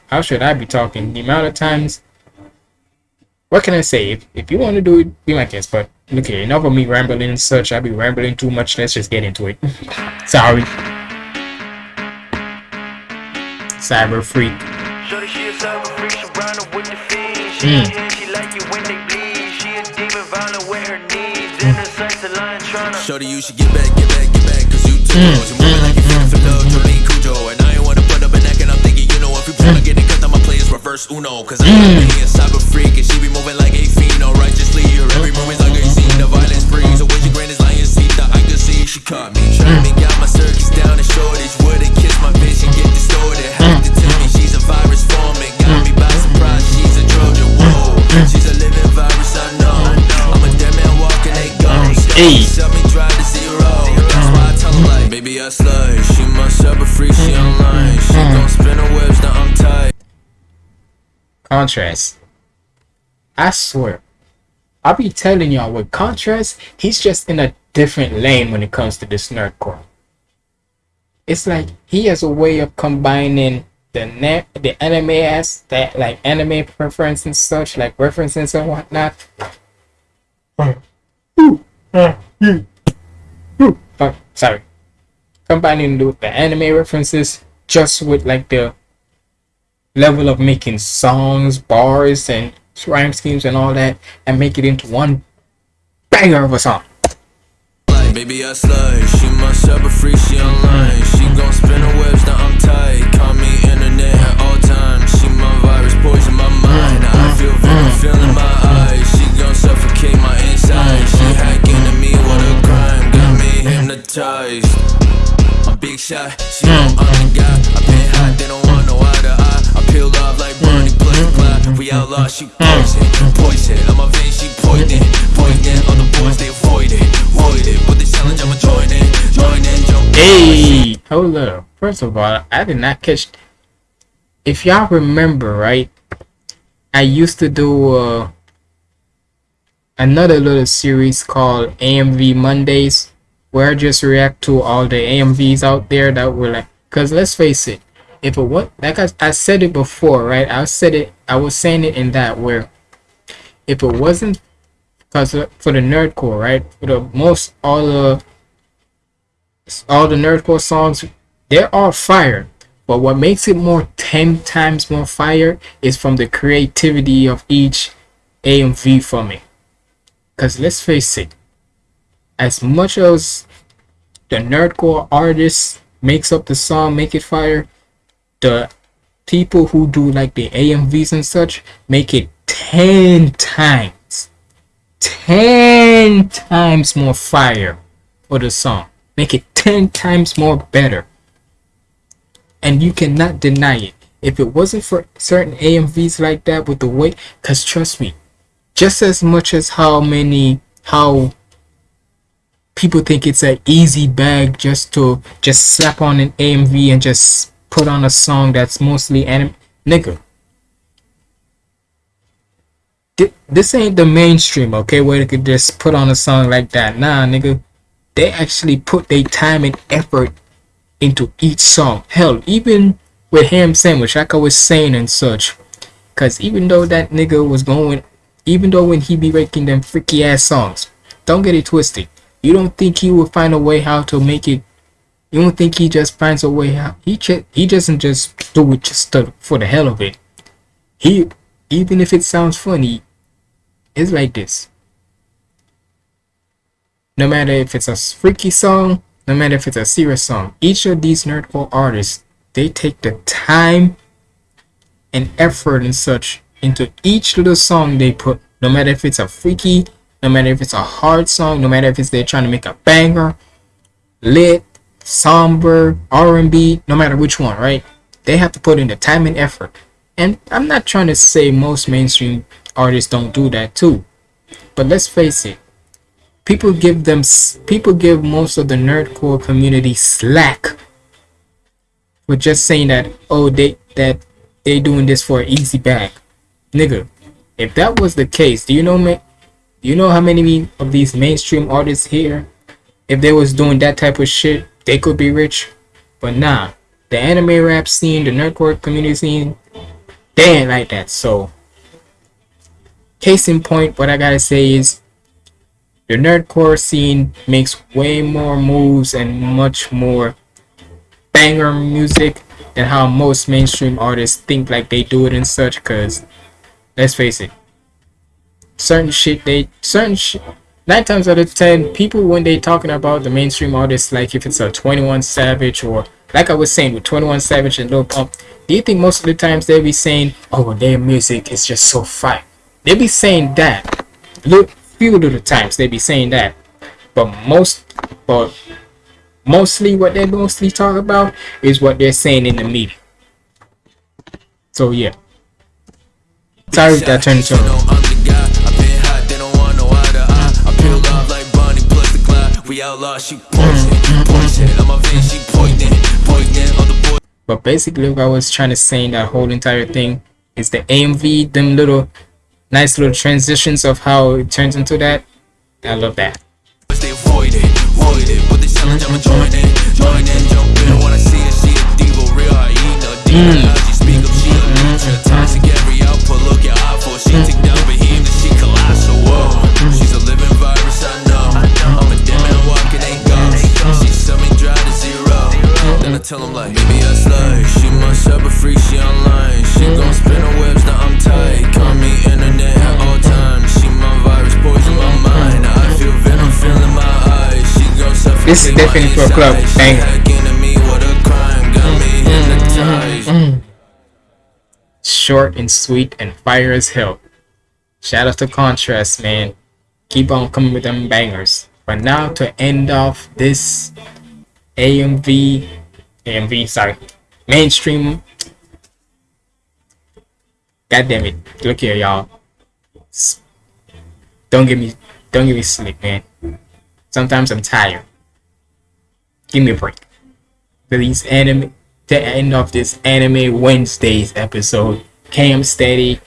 how should I be talking? The amount of times. What can I say? If, if you want to do it, be my guest. But okay, enough of me rambling and such. I'll be rambling too much. Let's just get into it. Sorry. Cyber freak. Shorty, Shorty, you should get back, get back, get back, cause you too close. You moving like you fit for love, Jolene Cujo. And I ain't wanna put up a neck, and I'm thinking, you know, if you wanna mm. get it, cut on my players, reverse Uno. Cause I'm mm. a cyber freak, and she be moving like a fiend, righteously. Her every movement's like a scene, the violence free. So when she grand is lion seat, the I can see she caught me. Trying make out my circus down the shortage. Wouldn't kiss my vision, get distorted. Have to mm. tell me she's a virus forming. Got me by surprise, she's a Trojan. Whoa, mm. she's a living virus, I know. I'm a dead man walking, they gone. Hey. Like, baby, She must have a free, she online. She hmm. gon' spin her webs, now I'm tight. Contrast. I swear. I'll be telling y'all with contrast, he's just in a different lane when it comes to this nerdcore. It's like he has a way of combining the net the anime as that like anime preference and such, like references and whatnot. Oh, sorry. Combining the, the anime references just with like the level of making songs, bars, and rhyme schemes and all that, and make it into one banger of a song. Baby, I slay. She must have a free, she online. She gon' spin her webs, now I'm tight. Call me internet at all times. She my virus, poison my mind. I feel very mm. feeling my eyes. She gon' suffocate my inside. She hacking to me, what a crime. Got me mm. hypnotized. A big shot, she know I'm the guy. I been hot, they don't want no eye to eye. I peel off like plus Clyde. We outlaw, she poison, poison. On my veins, she poison, poison. All the boys, they avoid it, avoid it. But the challenge, I'ma join in, join in, join. Hey, up. First of all, I did not catch. If y'all remember, right? I used to do uh, another little series called AMV Mondays, where I just react to all the AMVs out there that were like. Cause let's face it, if it was like I, I said it before, right? I said it. I was saying it in that where, if it wasn't, cause for the nerdcore, right? For the most all the all the nerdcore songs they're all fire but what makes it more 10 times more fire is from the creativity of each amv from it because let's face it as much as the nerdcore artist makes up the song make it fire the people who do like the amvs and such make it 10 times 10 times more fire for the song. Make it 10 times more better. And you cannot deny it. If it wasn't for certain amvs like that with the way because trust me just as much as how many how people think it's an easy bag just to just slap on an amv and just put on a song that's mostly anime nigga this ain't the mainstream okay where they could just put on a song like that nah nigga they actually put their time and effort into each song. Hell, even with Ham Sandwich, like I was saying and such. Cause even though that nigga was going, even though when he be making them freaky ass songs, don't get it twisted. You don't think he will find a way how to make it. You don't think he just finds a way how he just he doesn't just do it just to, for the hell of it. He even if it sounds funny, it's like this. No matter if it's a freaky song, no matter if it's a serious song, each of these nerdcore artists, they take the time and effort and such into each little song they put. No matter if it's a freaky, no matter if it's a hard song, no matter if it's they're trying to make a banger, lit, somber, R&B, no matter which one, right? They have to put in the time and effort. And I'm not trying to say most mainstream artists don't do that too. But let's face it, people give them people give most of the nerdcore community slack for just saying that oh they that they doing this for an easy bag nigga if that was the case do you know you know how many of these mainstream artists here if they was doing that type of shit they could be rich? But nah the anime rap scene the nerdcore community scene they ain't like that. So case in point what i gotta say is the nerdcore scene makes way more moves and much more banger music than how most mainstream artists think like they do it and such because let's face it certain shit they certain nine times out of ten people when they talking about the mainstream artists like if it's a 21 savage or like i was saying with 21 savage and lil pump do you think most of the times they be saying oh their music is just so fire they be saying that look few of the times they be saying that but most but mostly what they mostly talk about is what they're saying in the media. So yeah. Sorry that turned into We outlaw, she poison, poison. I'm a vein, she poison, poison. All the. But basically, what I was trying to say in that whole entire thing is the AMV, them little nice little transitions of how it turns into that. I love that. They avoid it, avoid it. But they challenge, I'ma join in, join in, jump in. When I see her, she a diva, real hyena, diva. How she speak up, she a leecher. Toxic every output, look at. She take tell him like, baby, I slay. She must have a freak, she online. She gon' spin her webs, now I'm tight. Call me internet at all times. She my virus, poison my mind. I feel venom feeling my eyes. She gon' suffocate This is definitely for a club banger. Mm, mm, mm, Short and sweet and fire as hell. Shout out to Contrast, man. Keep on coming with them bangers. But now to end off this AMV, AMV, sorry, mainstream. God damn it! Look here, y'all. Don't get me, don't get me sleep, man. Sometimes I'm tired. Give me a break. These anime, to end of this anime Wednesdays episode, Cam Steady,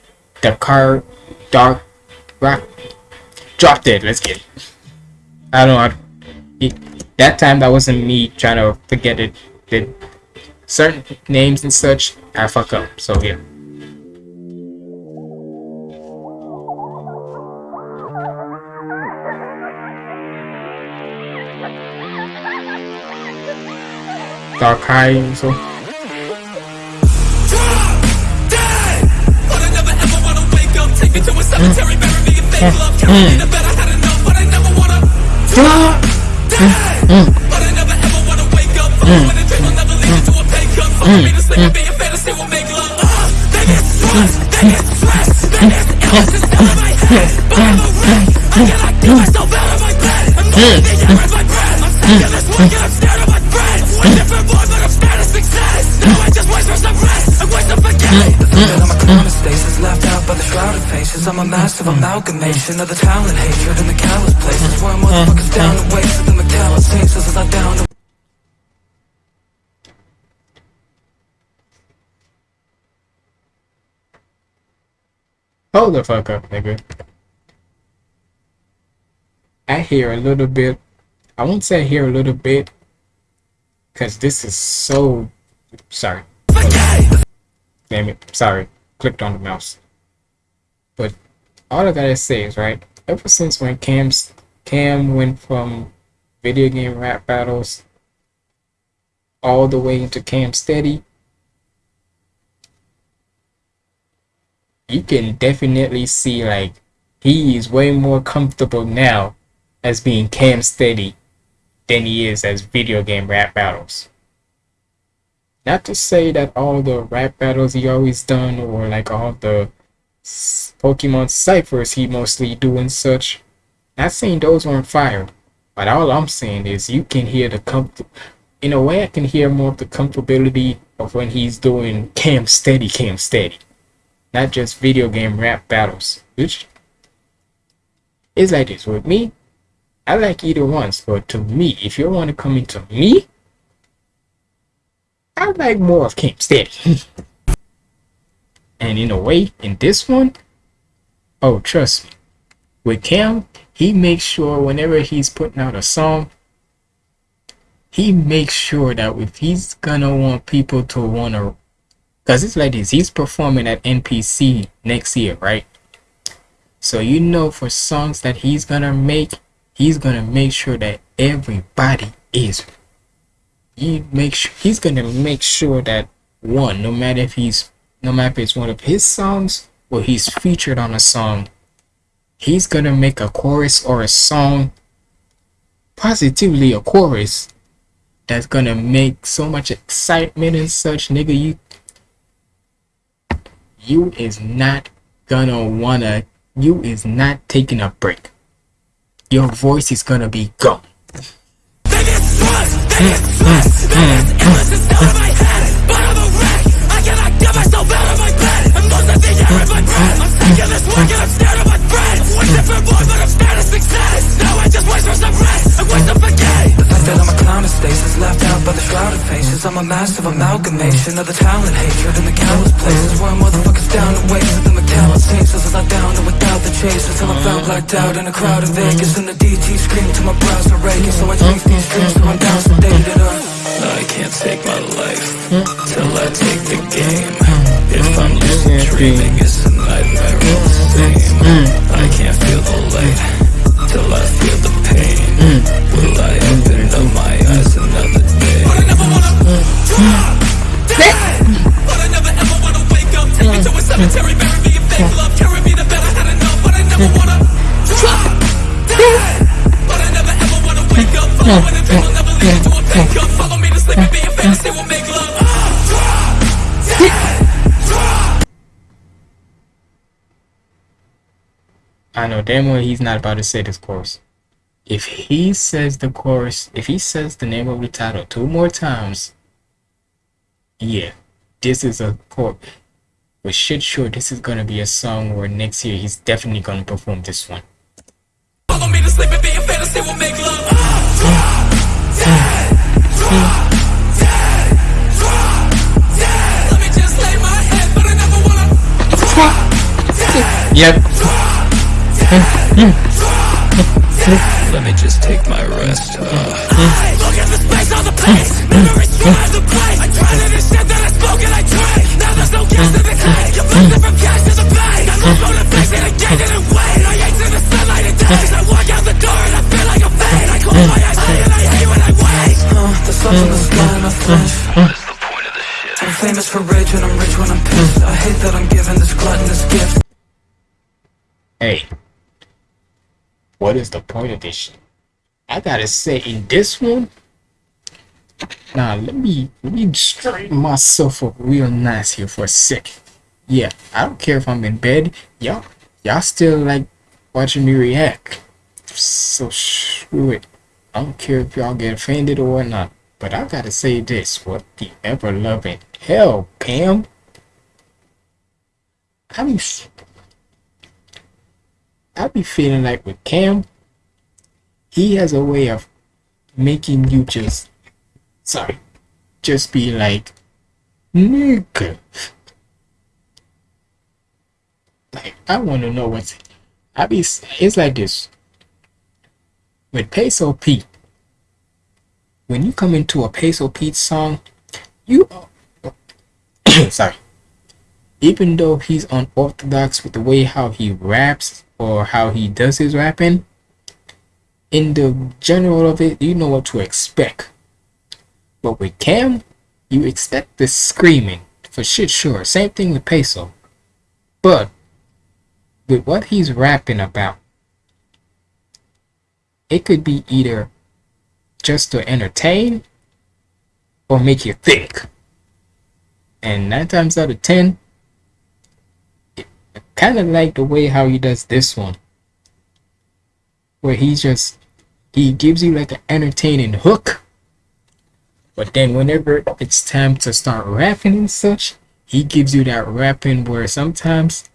the car, dark, rock, drop dead. Let's get it. I don't know. It, that time that wasn't me trying to forget it. The certain names and such, I fuck up. So yeah. Dark High, so. Stasis I'm the I. The the a massive amalgamation of the talent, hatred, and the callous places Where motherfuckers down to waste and the callous faces are down to Hold the fuck up, nigga. I hear a little bit. I won't say I hear a little bit. Because this is so. Sorry. Damn it. Sorry. Clicked on the mouse. But all I gotta say is, right? Ever since when Cam's Cam went from video game rap battles all the way into Cam Steady, you can definitely see like he is way more comfortable now as being Cam Steady than he is as video game rap battles. Not to say that all the rap battles he always done or like all the Pokemon ciphers he mostly do and such. Not saying those weren't fire, but all I'm saying is you can hear the comfort. In a way, I can hear more of the comfortability of when he's doing Cam Steady, Cam Steady not just video game rap battles. Which is like this with me. I like either ones, but to me, if you want to come into me, I like more of Cam Steady. and in a way, in this one, oh trust me, with Cam, he makes sure whenever he's putting out a song, he makes sure that if he's gonna want people to wanna Cause it's like this, he's performing at NPC next year, right? So you know for songs that he's gonna make, he's gonna make sure that everybody is. He make sure he's gonna make sure that one, no matter if he's no matter if it's one of his songs or he's featured on a song, he's gonna make a chorus or a song, positively a chorus, that's gonna make so much excitement and such, nigga. You you is not gonna wanna you is not taking a break your voice is gonna be gone. I'm sick of this work and I'm scared of my friends. Wishing for more, I'm a clown in stasis Left out by the shrouded faces. I'm a massive amalgamation Of the talent, hatred, and the callous places. Where motherfuckers down to waste Of the McAllen faces As I down and without the chase Until I'm blacked out in a crowd in Vegas And the DT scream to my brows are raking So I chase these dreams till I'm down sedated uh. I can't take my life till I take the game. If I'm lucid dreaming, it's damn well he's not about to say this chorus. If he says the chorus, if he says the name of the title two more times, yeah, this is a chord. But shit, sure, this is gonna be a song where next year he's definitely gonna perform this one. Yep. Let me just take my rest. Uh, Look at the space on the pace. Memories drive the place. I tried it and shit that I spoke and I drank. Now there's no gas in the tank. You're flipping from cash to the bank. Got no motivation to gain it and wait. I ain't in the sunlight and days. I walk out the door and I feel like a fade. I close my eyes and I hate when I wake. Uh, the sun's in the sky and I flinch I'm famous for rage and I'm rich when I'm pissed I hate that I'm given this gluttonous gift Hey, what is the point of this shit? I gotta say, in this one, now let me let me straighten myself up real nice here for a second. Yeah, I don't care if I'm in bed. Y'all, y'all still like watching me react. So screw it. I don't care if y'all get offended or not. But I gotta say this: what the ever loving hell, Pam? I be, I be feeling like with Cam, he has a way of making you just, sorry, just be like, nigga. Like I want to know what's. I be. It's like this. With Peso Pete, when you come into a Peso Pete song, you are sorry. Even though he's unorthodox with the way how he raps or how he does his rapping, in the general of it, you know what to expect. But with Cam, you expect the screaming for shit sure. Same thing with Peso. But with what he's rapping about, it could be either just to entertain or make you think. And nine times out of ten, I kind of like the way how he does this one, where he just he gives you like an entertaining hook, but then whenever it's time to start rapping and such, he gives you that rapping where sometimes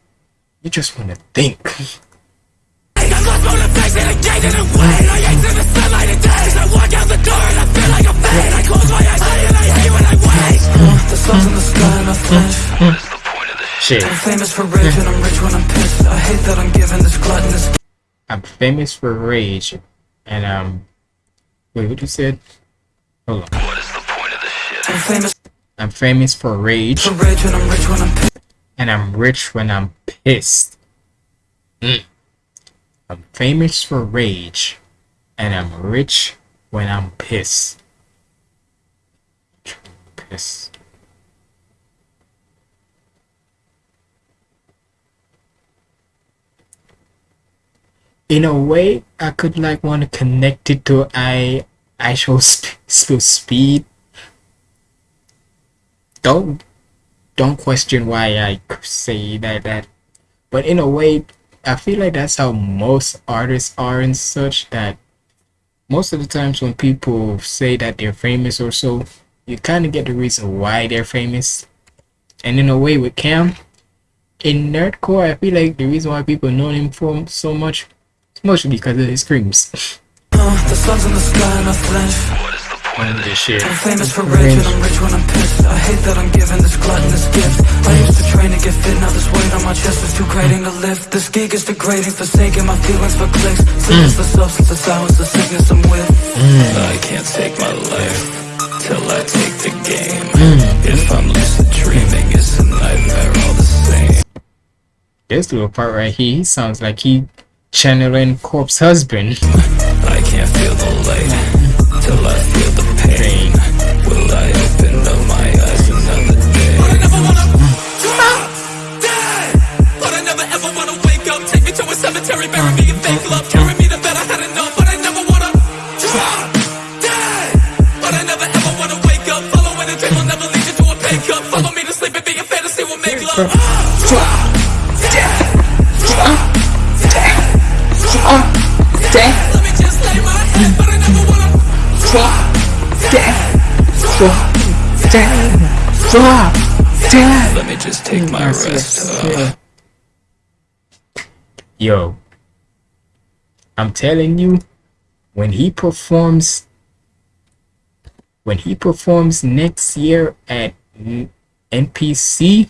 you just want to think. The sun's in the sky and I flinch Shit. I'm famous for rage and I'm rich when I'm pissed I hate that I'm giving this gluttonous I'm famous for rage, and um, wait, what you said? Hold on. What is the point of this shit? I'm famous I'm famous for rage, for rage and I'm rich when I'm pissed and I'm rich when I'm pissed. Mm. I'm famous for rage, and I'm rich when I'm pissed. Piss. In a way, I could like want to connect it to I sp- sp- speed. Don't don't question why I say that that, but in a way, I feel like that's how most artists are and such that most of the times when people say that they're famous or so, you kind of get the reason why they're famous. And in a way, with Cam, in nerdcore, I feel like the reason why people know him for so much is mostly because of his screams. The sun's in the sky and I flinch. On this shit. I'm famous for rage and I'm rich when I'm pissed. I hate that I'm given this gluttonous gift. I used to train to get fit, now this weight on my chest is too grating to lift. This gig is degrading, forsaking my feelings for clicks. Sickness the substance, the silence, the sickness I'm with. Mm. I can't take my life till I take the game. Mm. If I'm lucid dreaming, it's a nightmare all the same. This little part right here, he sounds like he channeling Corpse Husband. I can't feel the light till I feel the pain. Will I open up my eyes another day? But I never ever wanna wake up. Take me to a cemetery, bury me in fake love. Carry me to bed, I had enough. But I never wanna drop dead. But I never ever wanna wake up. Following a dream will never lead you to a pay cut. Follow me to sleep and be a fantasy will make love. Drop dead. Drop dead. Drop dead. Let me just take my rest. Uh, Yo, I'm telling you, when he performs, when he performs next year at NPC,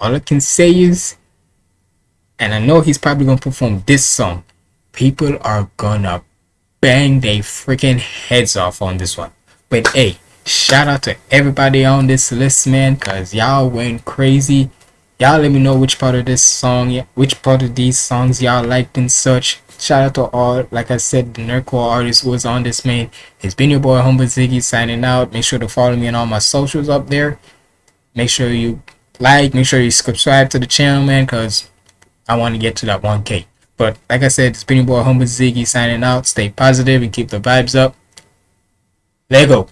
all I can say is, and I know he's probably gonna perform this song. People are gonna bang their freaking heads off on this one. But hey, shout out to everybody on this list, man, cause y'all went crazy. Y'all let me know which part of this song, which part of these songs y'all liked and such. Shout out to all, like I said, the Nerdcore artist who was on this, man. It's been your boy Humble Ziggy signing out. Make sure to follow me on all my socials up there. Make sure you like, make sure you subscribe to the channel, man, cause I want to get to that 1K. But like I said, it's been your boy Humble Ziggy signing out. Stay positive and keep the vibes up. Lego.